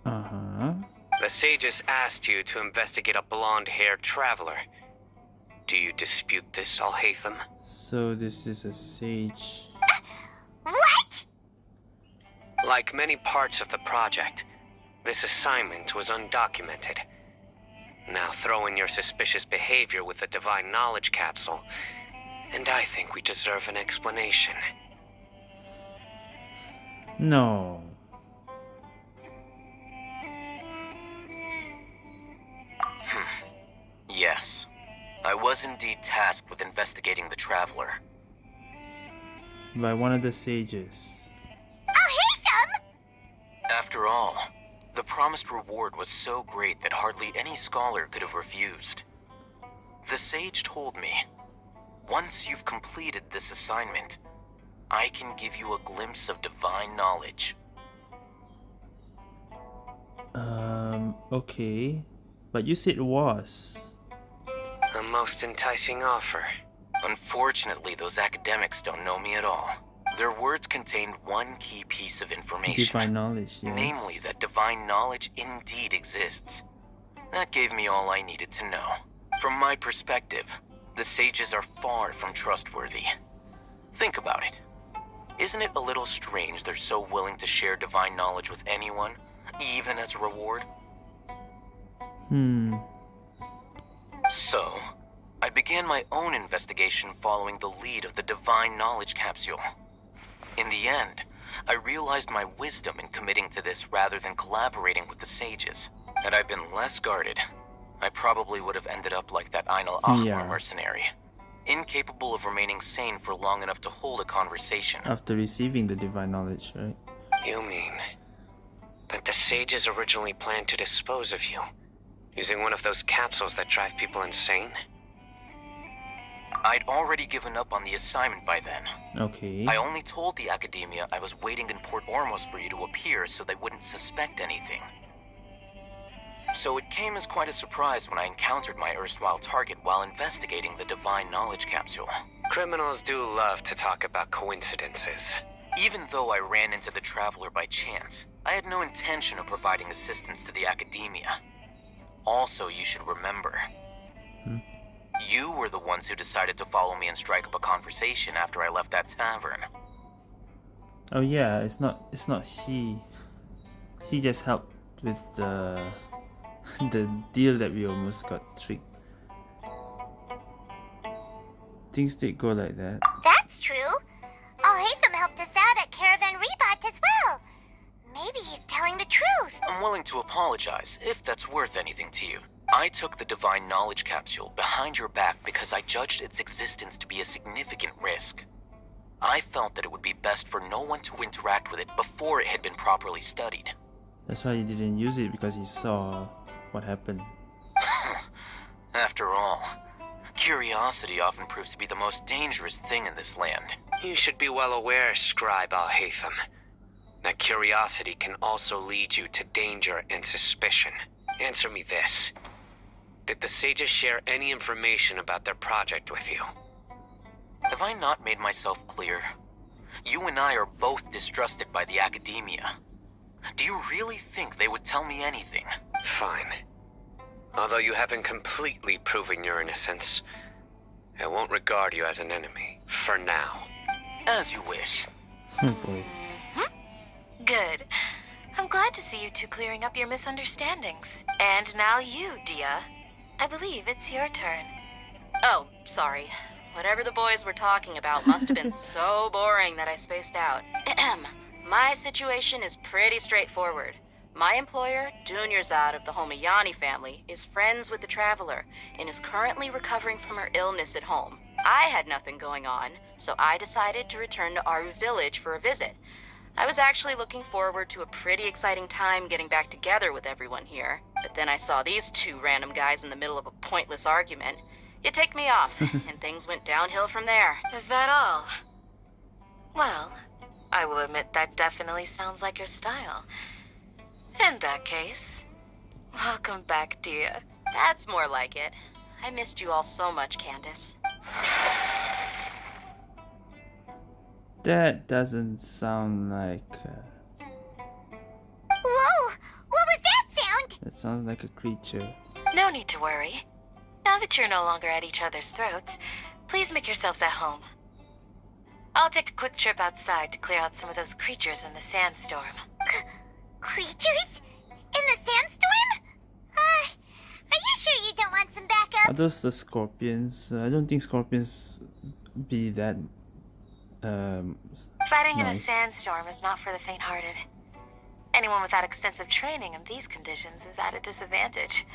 Uh huh. The sages asked you to investigate a blonde-haired traveler. Do you dispute this, Alhaitham? So this is a sage. What? Like many parts of the project, this assignment was undocumented. Now throw in your suspicious behavior with the Divine Knowledge Capsule, and I think we deserve an explanation. No. Hmm. Yes. I was indeed tasked with investigating the Traveler. By one of the sages. Alhaitham? After all, the promised reward was so great that hardly any scholar could have refused. The sage told me, once you've completed this assignment, I can give you a glimpse of divine knowledge. Um, okay. But you said it was. A most enticing offer. Unfortunately, those academics don't know me at all. Their words contained one key piece of information. Divine knowledge, yes. Namely, that divine knowledge indeed exists. That gave me all I needed to know. From my perspective, the sages are far from trustworthy. Think about it. Isn't it a little strange they're so willing to share divine knowledge with anyone, even as a reward? Hmm. So, I began my own investigation following the lead of the Divine Knowledge Capsule. In the end, I realized my wisdom in committing to this rather than collaborating with the sages. Had I been less guarded, I probably would have ended up like that Einal Ahmar Yeah. mercenary. Incapable of remaining sane for long enough to hold a conversation. After receiving the divine knowledge, right? You mean that the sages originally planned to dispose of you, using one of those capsules that drive people insane? I'd already given up on the assignment by then. Okay. I only told the Academia I was waiting in Port Ormos for you to appear so they wouldn't suspect anything. So it came as quite a surprise when I encountered my erstwhile target while investigating the Divine Knowledge Capsule. Criminals do love to talk about coincidences. Even though I ran into the Traveler by chance, I had no intention of providing assistance to the Academia. Also, you should remember, you were the ones who decided to follow me and strike up a conversation after I left that tavern. Oh yeah, it's not it's not he. He just helped with the the deal that we almost got tricked. Things did go like that. That's true. Alhaitham helped us out at Caravan Ribat as well. Maybe he's telling the truth. I'm willing to apologize, if that's worth anything to you. I took the Divine Knowledge Capsule behind your back because I judged its existence to be a significant risk. I felt that it would be best for no one to interact with it before it had been properly studied. That's why he didn't use it because he saw what happened. After all, curiosity often proves to be the most dangerous thing in this land. You should be well aware, Scribe Alhaitham, that curiosity can also lead you to danger and suspicion. Answer me this. Did the sages share any information about their project with you? Have I not made myself clear? You and I are both distrusted by the Academia. Do you really think they would tell me anything? Fine. Although you haven't completely proven your innocence, I won't regard you as an enemy, for now. As you wish. Oh boy. Mm-hmm. Good. I'm glad to see you two clearing up your misunderstandings. And now you, Dehya. I believe it's your turn. Oh, sorry. Whatever the boys were talking about must have been so boring that I spaced out. Ahem. My situation is pretty straightforward. My employer, Dunyarzad of the Homayani family, is friends with the Traveler and is currently recovering from her illness at home. I had nothing going on, so I decided to return to our Village for a visit. I was actually looking forward to a pretty exciting time getting back together with everyone here, but then I saw these two random guys in the middle of a pointless argument. You ticked me off, and things went downhill from there. Is that all? Well, I will admit that definitely sounds like your style. In that case, welcome back, dear. That's more like it. I missed you all so much, Candace. That doesn't sound like. Uh, Whoa! What was that sound? that sounds like a creature. No need to worry. Now that you're no longer at each other's throats, please make yourselves at home. I'll take a quick trip outside to clear out some of those creatures in the sandstorm. Creatures? In the sandstorm? Uh, are you sure you don't want some backup? Are those the scorpions? Uh, I don't think scorpions be that. Um, s- Fighting in a sandstorm is not for the faint-hearted. Anyone without extensive training in these conditions is at a disadvantage.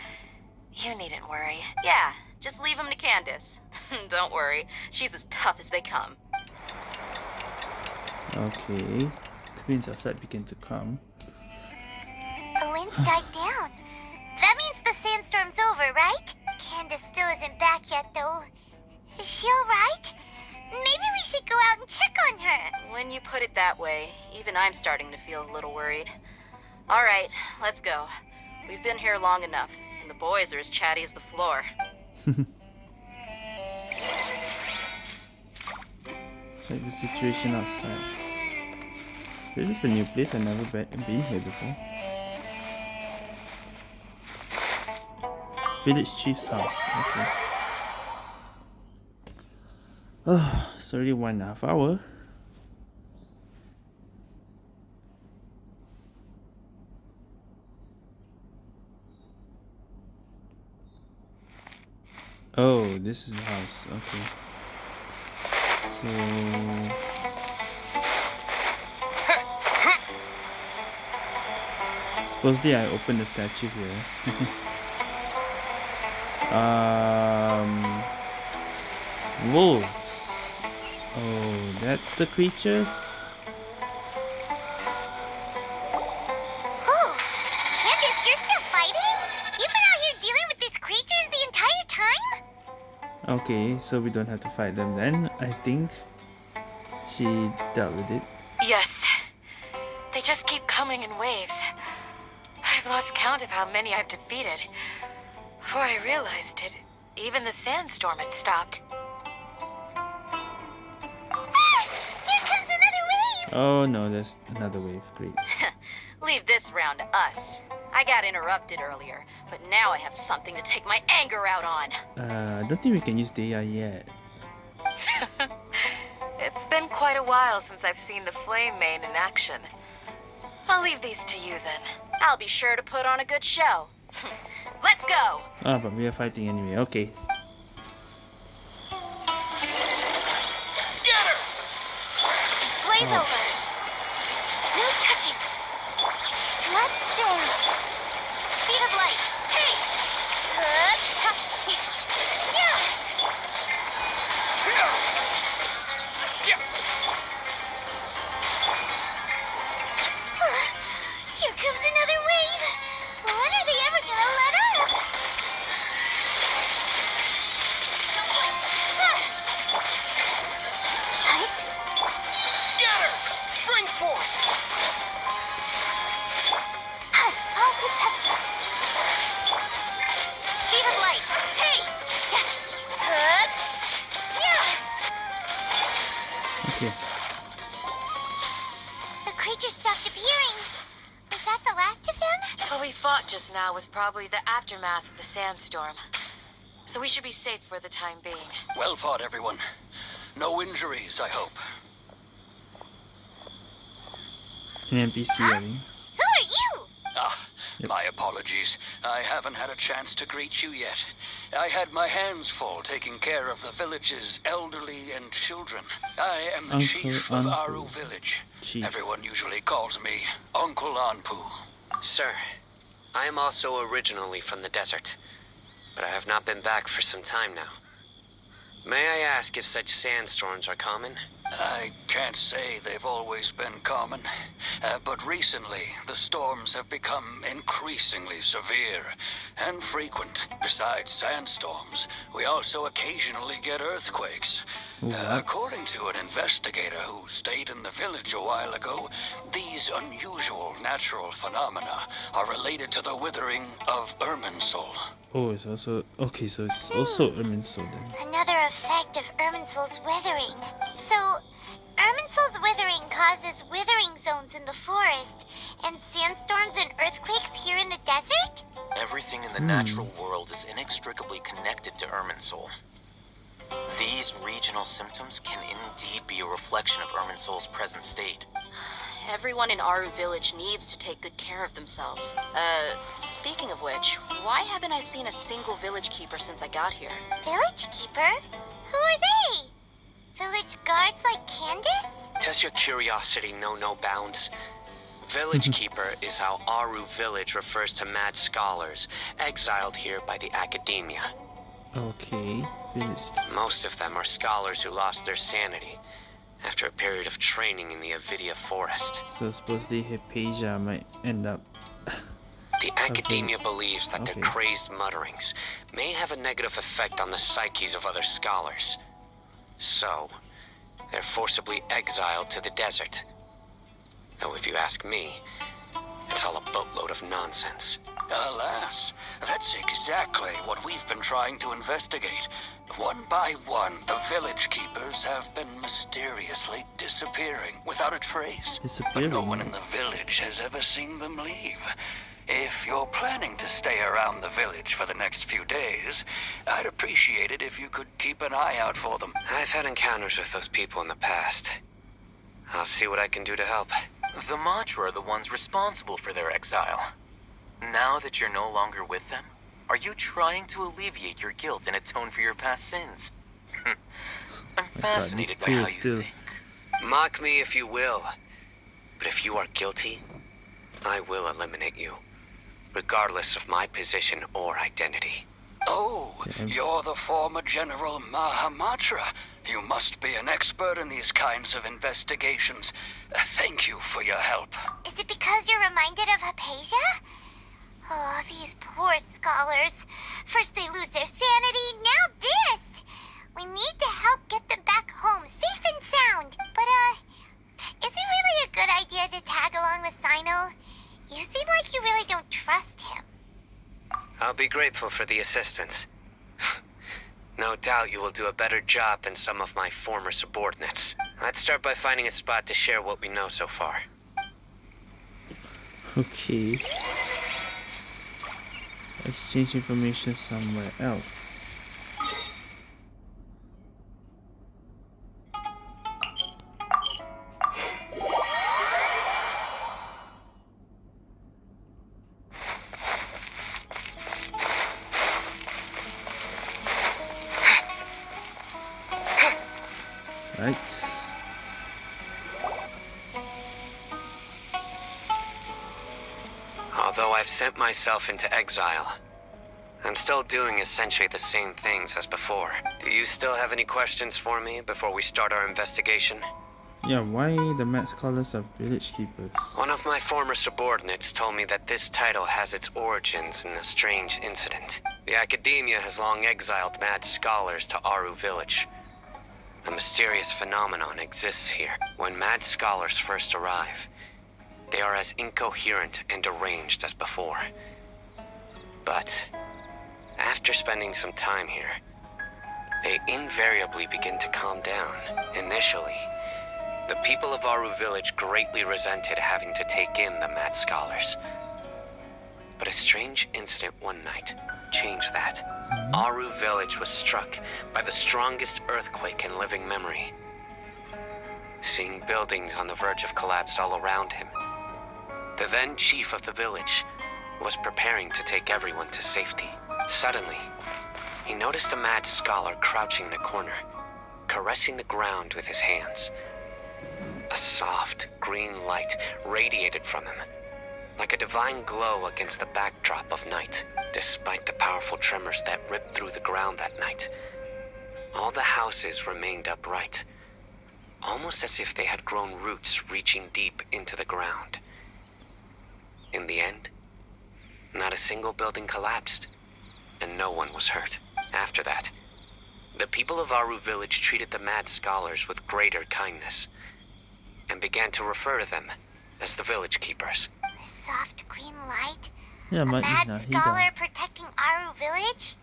You needn't worry. Yeah, just leave him to Candace. Don't worry, she's as tough as they come. Okay. The winds outside begin to come. The winds died down. That means the sandstorm's over, right? Candace still isn't back yet, though. Is she alright? Maybe we should go out and check on her. When you put it that way, even I'm starting to feel a little worried. All right, let's go. We've been here long enough, and the boys are as chatty as the floor. Check the situation outside. This is a new place. I've never been here before. Village chief's house. Okay. Oh, it's already one and a half hour. Oh, this is the house. Okay. So supposedly I opened the statue here. um, wolves. Oh, that's the creatures. Oh, Candace, you're still fighting? You've been out here dealing with these creatures the entire time? Okay, so we don't have to fight them then. I think she dealt with it. Yes. They just keep coming in waves. I've lost count of how many I've defeated. Before I realized it, even the sandstorm had stopped. Oh no, there's another wave. Great. Leave this round to us. I got interrupted earlier, but now I have something to take my anger out on. Uh, I don't think we can use the AI yet. It's been quite a while since I've seen the Flame-Mane in action. I'll leave these to you then. I'll be sure to put on a good show. Let's go! Ah, but we are fighting anyway. Okay. Scatter! Blaze oh, over. No touching. Bloodstorm. Speed just now was probably the aftermath of the sandstorm. So we should be safe for the time being. Well fought, everyone. No injuries, I hope. An NPC, I think. Who are you? Ah, my apologies. I haven't had a chance to greet you yet. I had my hands full taking care of the village's elderly and children. I am the Uncle chief of Aaru village. Chief. Everyone usually calls me Uncle Anpu. Sir, I am also originally from the desert, but I have not been back for some time now. May I ask if such sandstorms are common? I can't say they've always been common, uh, but recently the storms have become increasingly severe and frequent. Besides sandstorms, we also occasionally get earthquakes. Uh, according to an investigator who stayed in the village a while ago, these unusual natural phenomena are related to the withering of Irminsul. Oh, it's also okay. So it's also Irminsul then. Another effect of Irminsul's withering. So, Irminsul's withering causes withering zones in the forest, and sandstorms and earthquakes here in the desert? Everything in the natural world is inextricably connected to Irminsul. These regional symptoms can indeed be a reflection of Irminsul's present state. Everyone in Aaru Village needs to take good care of themselves. Uh, speaking of which, why haven't I seen a single village keeper since I got here? Village keeper? Who are they? Village guards like Candace? Does your curiosity know no bounds? Village Keeper is how Aaru Village refers to mad scholars exiled here by the academia. Okay. Village. Most of them are scholars who lost their sanity after a period of training in the Avidya forest. So supposedly Hypatia might end up. The academia believes that Okay. their crazed mutterings may have a negative effect on the psyches of other scholars. So, they're forcibly exiled to the desert. Though if you ask me, it's all a boatload of nonsense. Alas, that's exactly what we've been trying to investigate. One by one, the village keepers have been mysteriously disappearing without a trace. Disappearing. But no one in the village has ever seen them leave. If you're planning to stay around the village for the next few days, I'd appreciate it if you could keep an eye out for them. I've had encounters with those people in the past. I'll see what I can do to help. The Matra are the ones responsible for their exile. Now that you're no longer with them, are you trying to alleviate your guilt and atone for your past sins? I'm fascinated by how you still. think. Mock me if you will. But if you are guilty, I will eliminate you, regardless of my position or identity. Oh, you're the former General Mahamatra. You must be an expert in these kinds of investigations. Thank you for your help. Is it because you're reminded of Hypatia? Oh, these poor scholars. First they lose their sanity, now this! We need to help get them back home, safe and sound. But, uh, is it really a good idea to tag along with Cyno? You seem like you really don't trust him. I'll be grateful for the assistance. no doubt you will do a better job than some of my former subordinates. Let's start by finding a spot to share what we know so far. Okay. Exchange information somewhere else. Right. I've sent myself into exile, I'm still doing essentially the same things as before. Do you still have any questions for me before we start our investigation? Yeah, why the Mad Scholars are village keepers? One of my former subordinates told me that this title has its origins in a strange incident. The Academia has long exiled mad scholars to Aaru Village. A mysterious phenomenon exists here. When mad scholars first arrive, they are as incoherent and deranged as before. But after spending some time here, they invariably begin to calm down. Initially, the people of Aaru Village greatly resented having to take in the mad scholars. But a strange incident one night changed that. Mm-hmm. Aaru Village was struck by the strongest earthquake in living memory. Seeing buildings on the verge of collapse all around him, the then chief of the village was preparing to take everyone to safety. Suddenly, he noticed a mad scholar crouching in a corner, caressing the ground with his hands. A soft, green light radiated from him, like a divine glow against the backdrop of night. Despite the powerful tremors that ripped through the ground that night, all the houses remained upright, almost as if they had grown roots reaching deep into the ground. In the end, not a single building collapsed, and no one was hurt. After that, the people of Aaru village treated the mad scholars with greater kindness, and began to refer to them as the village keepers. The soft green light? Yeah, a but mad Ina, he scholar protecting Aaru village?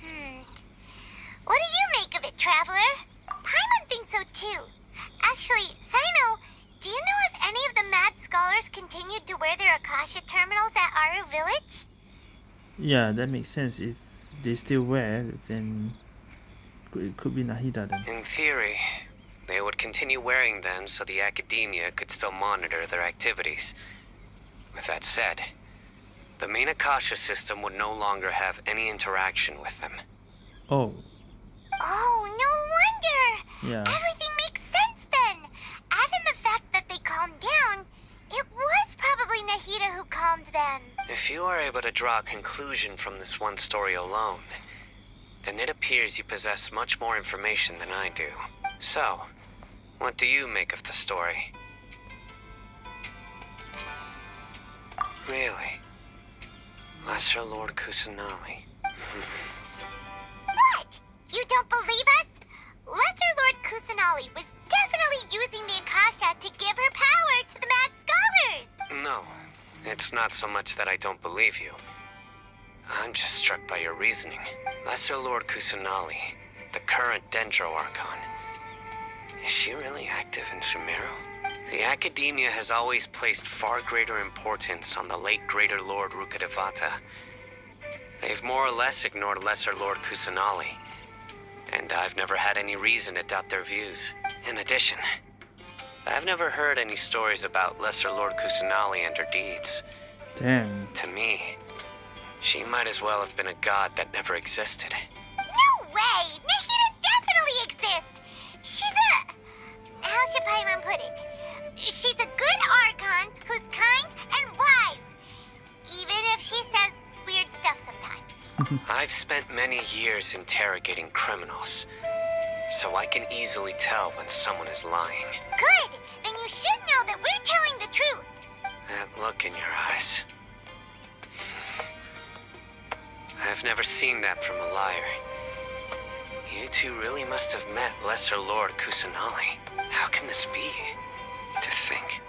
Hmm. What do you make of it, Traveler? Paimon thinks so too. Actually, Cyno, do you know if any of the mad scholars continued to wear their Akasha terminals at Aaru village? Yeah, that makes sense. If they still wear, then it could be Nahida then. In theory, they would continue wearing them so the academia could still monitor their activities. With that said, the main Akasha system would no longer have any interaction with them. Oh, Oh, no wonder! yeah. Everything makes sense then! Add in the fact that they calmed down, it was probably Nahida who calmed them. If you are able to draw a conclusion from this one story alone, then it appears you possess much more information than I do. So, what do you make of the story? Really? Lesser Lord Kusanali. What? You don't believe us? Lesser Lord Kusanali was definitely using the Akasha to give her power to the Mad Scholars! No, it's not so much that I don't believe you. I'm just struck by your reasoning. Lesser Lord Kusanali, the current Dendro Archon. Is she really active in Sumeru? The Academia has always placed far greater importance on the late Greater Lord Rukkhadevata. They've more or less ignored Lesser Lord Kusanali, and I've never had any reason to doubt their views. In addition, I've never heard any stories about Lesser Lord Kusanali and her deeds. Damn. To me, she might as well have been a god that never existed. No way! Nahida definitely exists! She's a... How should Paimon put it? She's a good Archon who's kind and wise. Even if she says weird stuff sometimes. I've spent many years interrogating criminals, so I can easily tell when someone is lying. Good! Then you should know that we're telling the truth. That look in your eyes. I've never seen that from a liar. You two really must have met Lesser Lord Kusanali. How can this be? To think,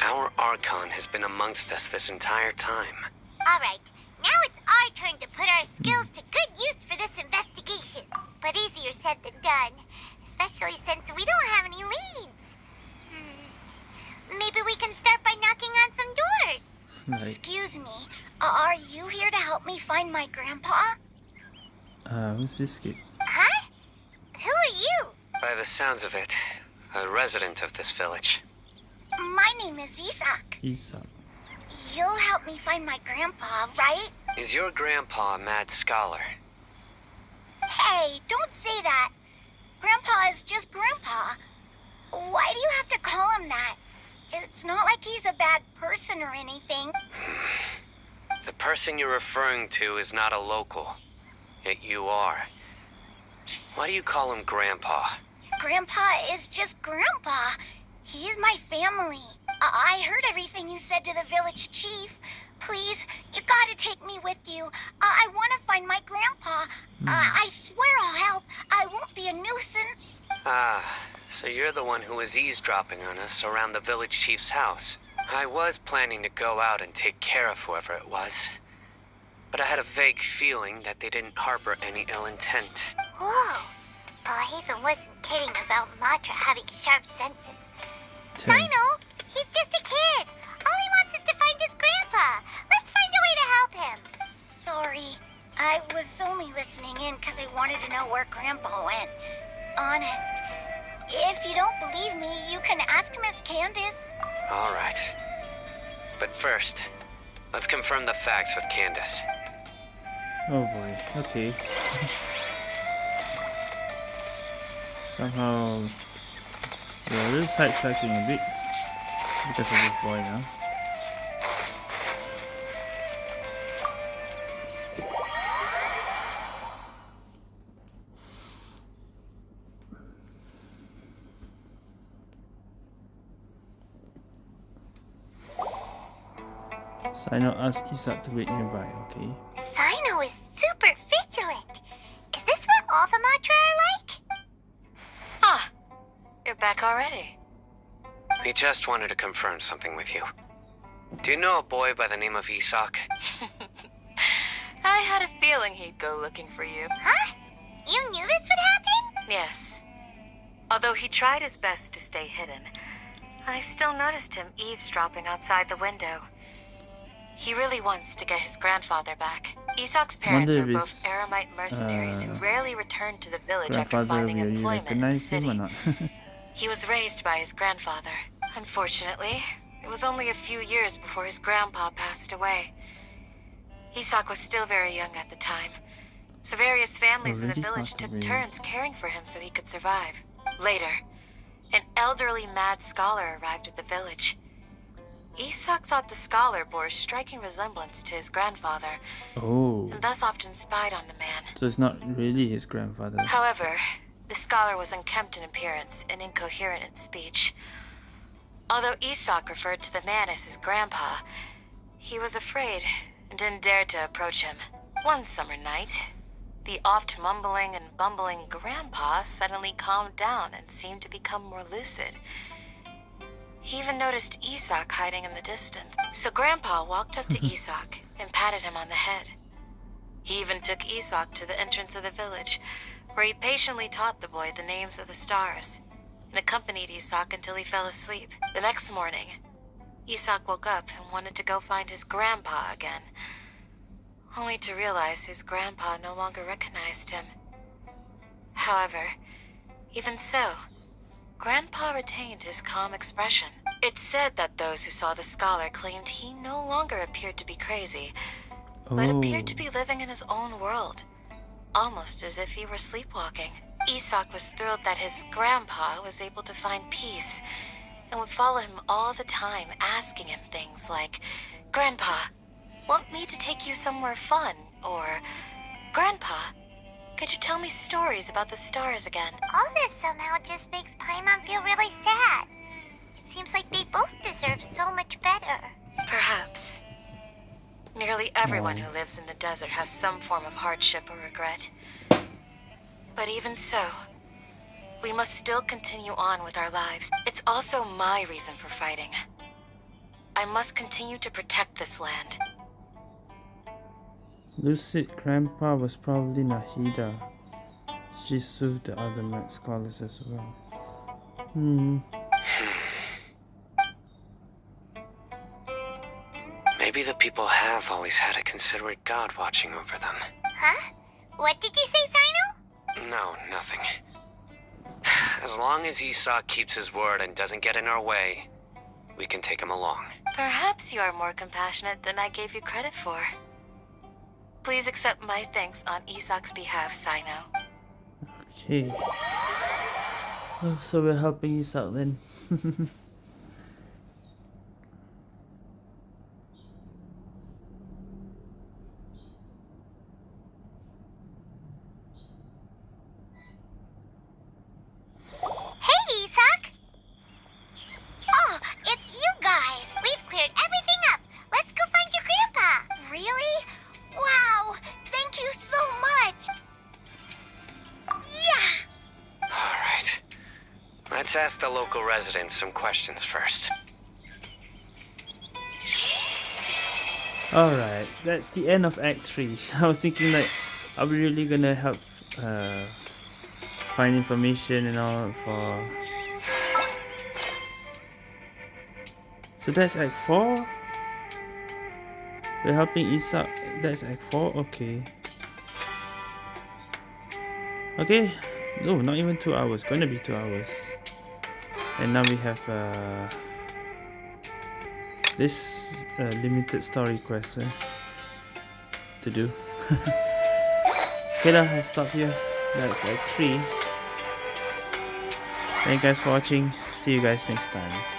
Our Archon has been amongst us this entire time. Alright, now it's our turn to put our skills to good use for this investigation. But easier said than done, especially since we don't have any leads. Hmm. Maybe we can start by knocking on some doors. Like, Excuse me, are you here to help me find my grandpa? uh, who's this kid? Huh? Who are you? By the sounds of it, a resident of this village. My name is Isak. Isak. You'll help me find my grandpa, right? Is your grandpa a mad scholar? Hey, don't say that. Grandpa is just Grandpa. Why do you have to call him that? It's not like he's a bad person or anything. The person you're referring to is not a local. Yet you are. Why do you call him Grandpa? Grandpa is just Grandpa. He's my family. I, I heard everything you said to the village chief. Please, you gotta take me with you. I, I want to find my grandpa. I, I swear I'll help. I won't be a nuisance. Ah, so you're the one who was eavesdropping on us around the village chief's house. I was planning to go out and take care of whoever it was. But I had a vague feeling that they didn't harbor any ill intent. Whoa. Oh, Hatham wasn't kidding about Matra having sharp senses. Cyno, he's just a kid. All he wants is to find his grandpa. Let's find a way to help him. Sorry. I was only listening in because I wanted to know where Grandpa went. Honest. If you don't believe me, you can ask Miss Candace. All right. But first, let's confirm the facts with Candace. Oh boy. Okay. Somehow, yeah, we're sidetracking a bit because of this boy now. Cyno asked Isak to wait nearby, okay? Cyno is super vigilant. Is this what all the Matra are like? Ah, you're back already. He just wanted to confirm something with you. Do you know a boy by the name of Isak? I had a feeling he'd go looking for you. Huh? You knew this would happen? Yes. Although he tried his best to stay hidden, I still noticed him eavesdropping outside the window. He really wants to get his grandfather back. Isak's parents were both Eremite mercenaries uh, who rarely returned to the village after finding employment in the city. He was raised by his grandfather. Unfortunately, it was only a few years before his grandpa passed away. Isak was still very young at the time, so various families in the village took away. turns caring for him so he could survive. Later, an elderly mad scholar arrived at the village. Isak thought the scholar bore a striking resemblance to his grandfather, oh, and thus often spied on the man. so it's not really his grandfather. However, the scholar was unkempt in appearance and incoherent in speech. Although Isak referred to the man as his grandpa, he was afraid and didn't dare to approach him. One summer night, the oft mumbling and bumbling grandpa suddenly calmed down and seemed to become more lucid. He even noticed Isak hiding in the distance. So Grandpa walked up to Isak and patted him on the head. He even took Isak to the entrance of the village, where he patiently taught the boy the names of the stars and accompanied Isak until he fell asleep. The next morning, Isak woke up and wanted to go find his grandpa again, only to realize his grandpa no longer recognized him. However, even so, Grandpa retained his calm expression. It's said that those who saw the scholar claimed he no longer appeared to be crazy, but Oh, appeared to be oh. living in his own world, almost as if he were sleepwalking. Isak was thrilled that his grandpa was able to find peace and would follow him all the time, asking him things like, Grandpa, want me to take you somewhere fun? Or, Grandpa, could you tell me stories about the stars again? All this somehow just makes Paimon feel really sad. It seems like they both deserve so much better. Perhaps. Nearly everyone hmm. who lives in the desert has some form of hardship or regret. But even so, we must still continue on with our lives. It's also my reason for fighting. I must continue to protect this land. Lucid Grandpa was probably Nahida. She served the other Met scholars as well. Hmm. Maybe the people have always had a considerate god watching over them. Huh? What did you say, Cyno? No, nothing. As long as Isak keeps his word and doesn't get in our way, we can take him along. Perhaps you are more compassionate than I gave you credit for. Please accept my thanks on Isak's behalf, Cyno. Okay. Oh, so we're helping Isak then. Let's ask the local residents some questions first. Alright, that's the end of Act 3. I was thinking like, are we really gonna help uh, find information and all for... So that's Act 4? We're helping Isak, that's Act 4? Okay. Okay, no, not even 2 hours, gonna be 2 hours. And now we have uh, this uh, limited story quest eh, to do. okay lah, I'll stop here. That's Act 3. Thank you guys for watching. See you guys next time.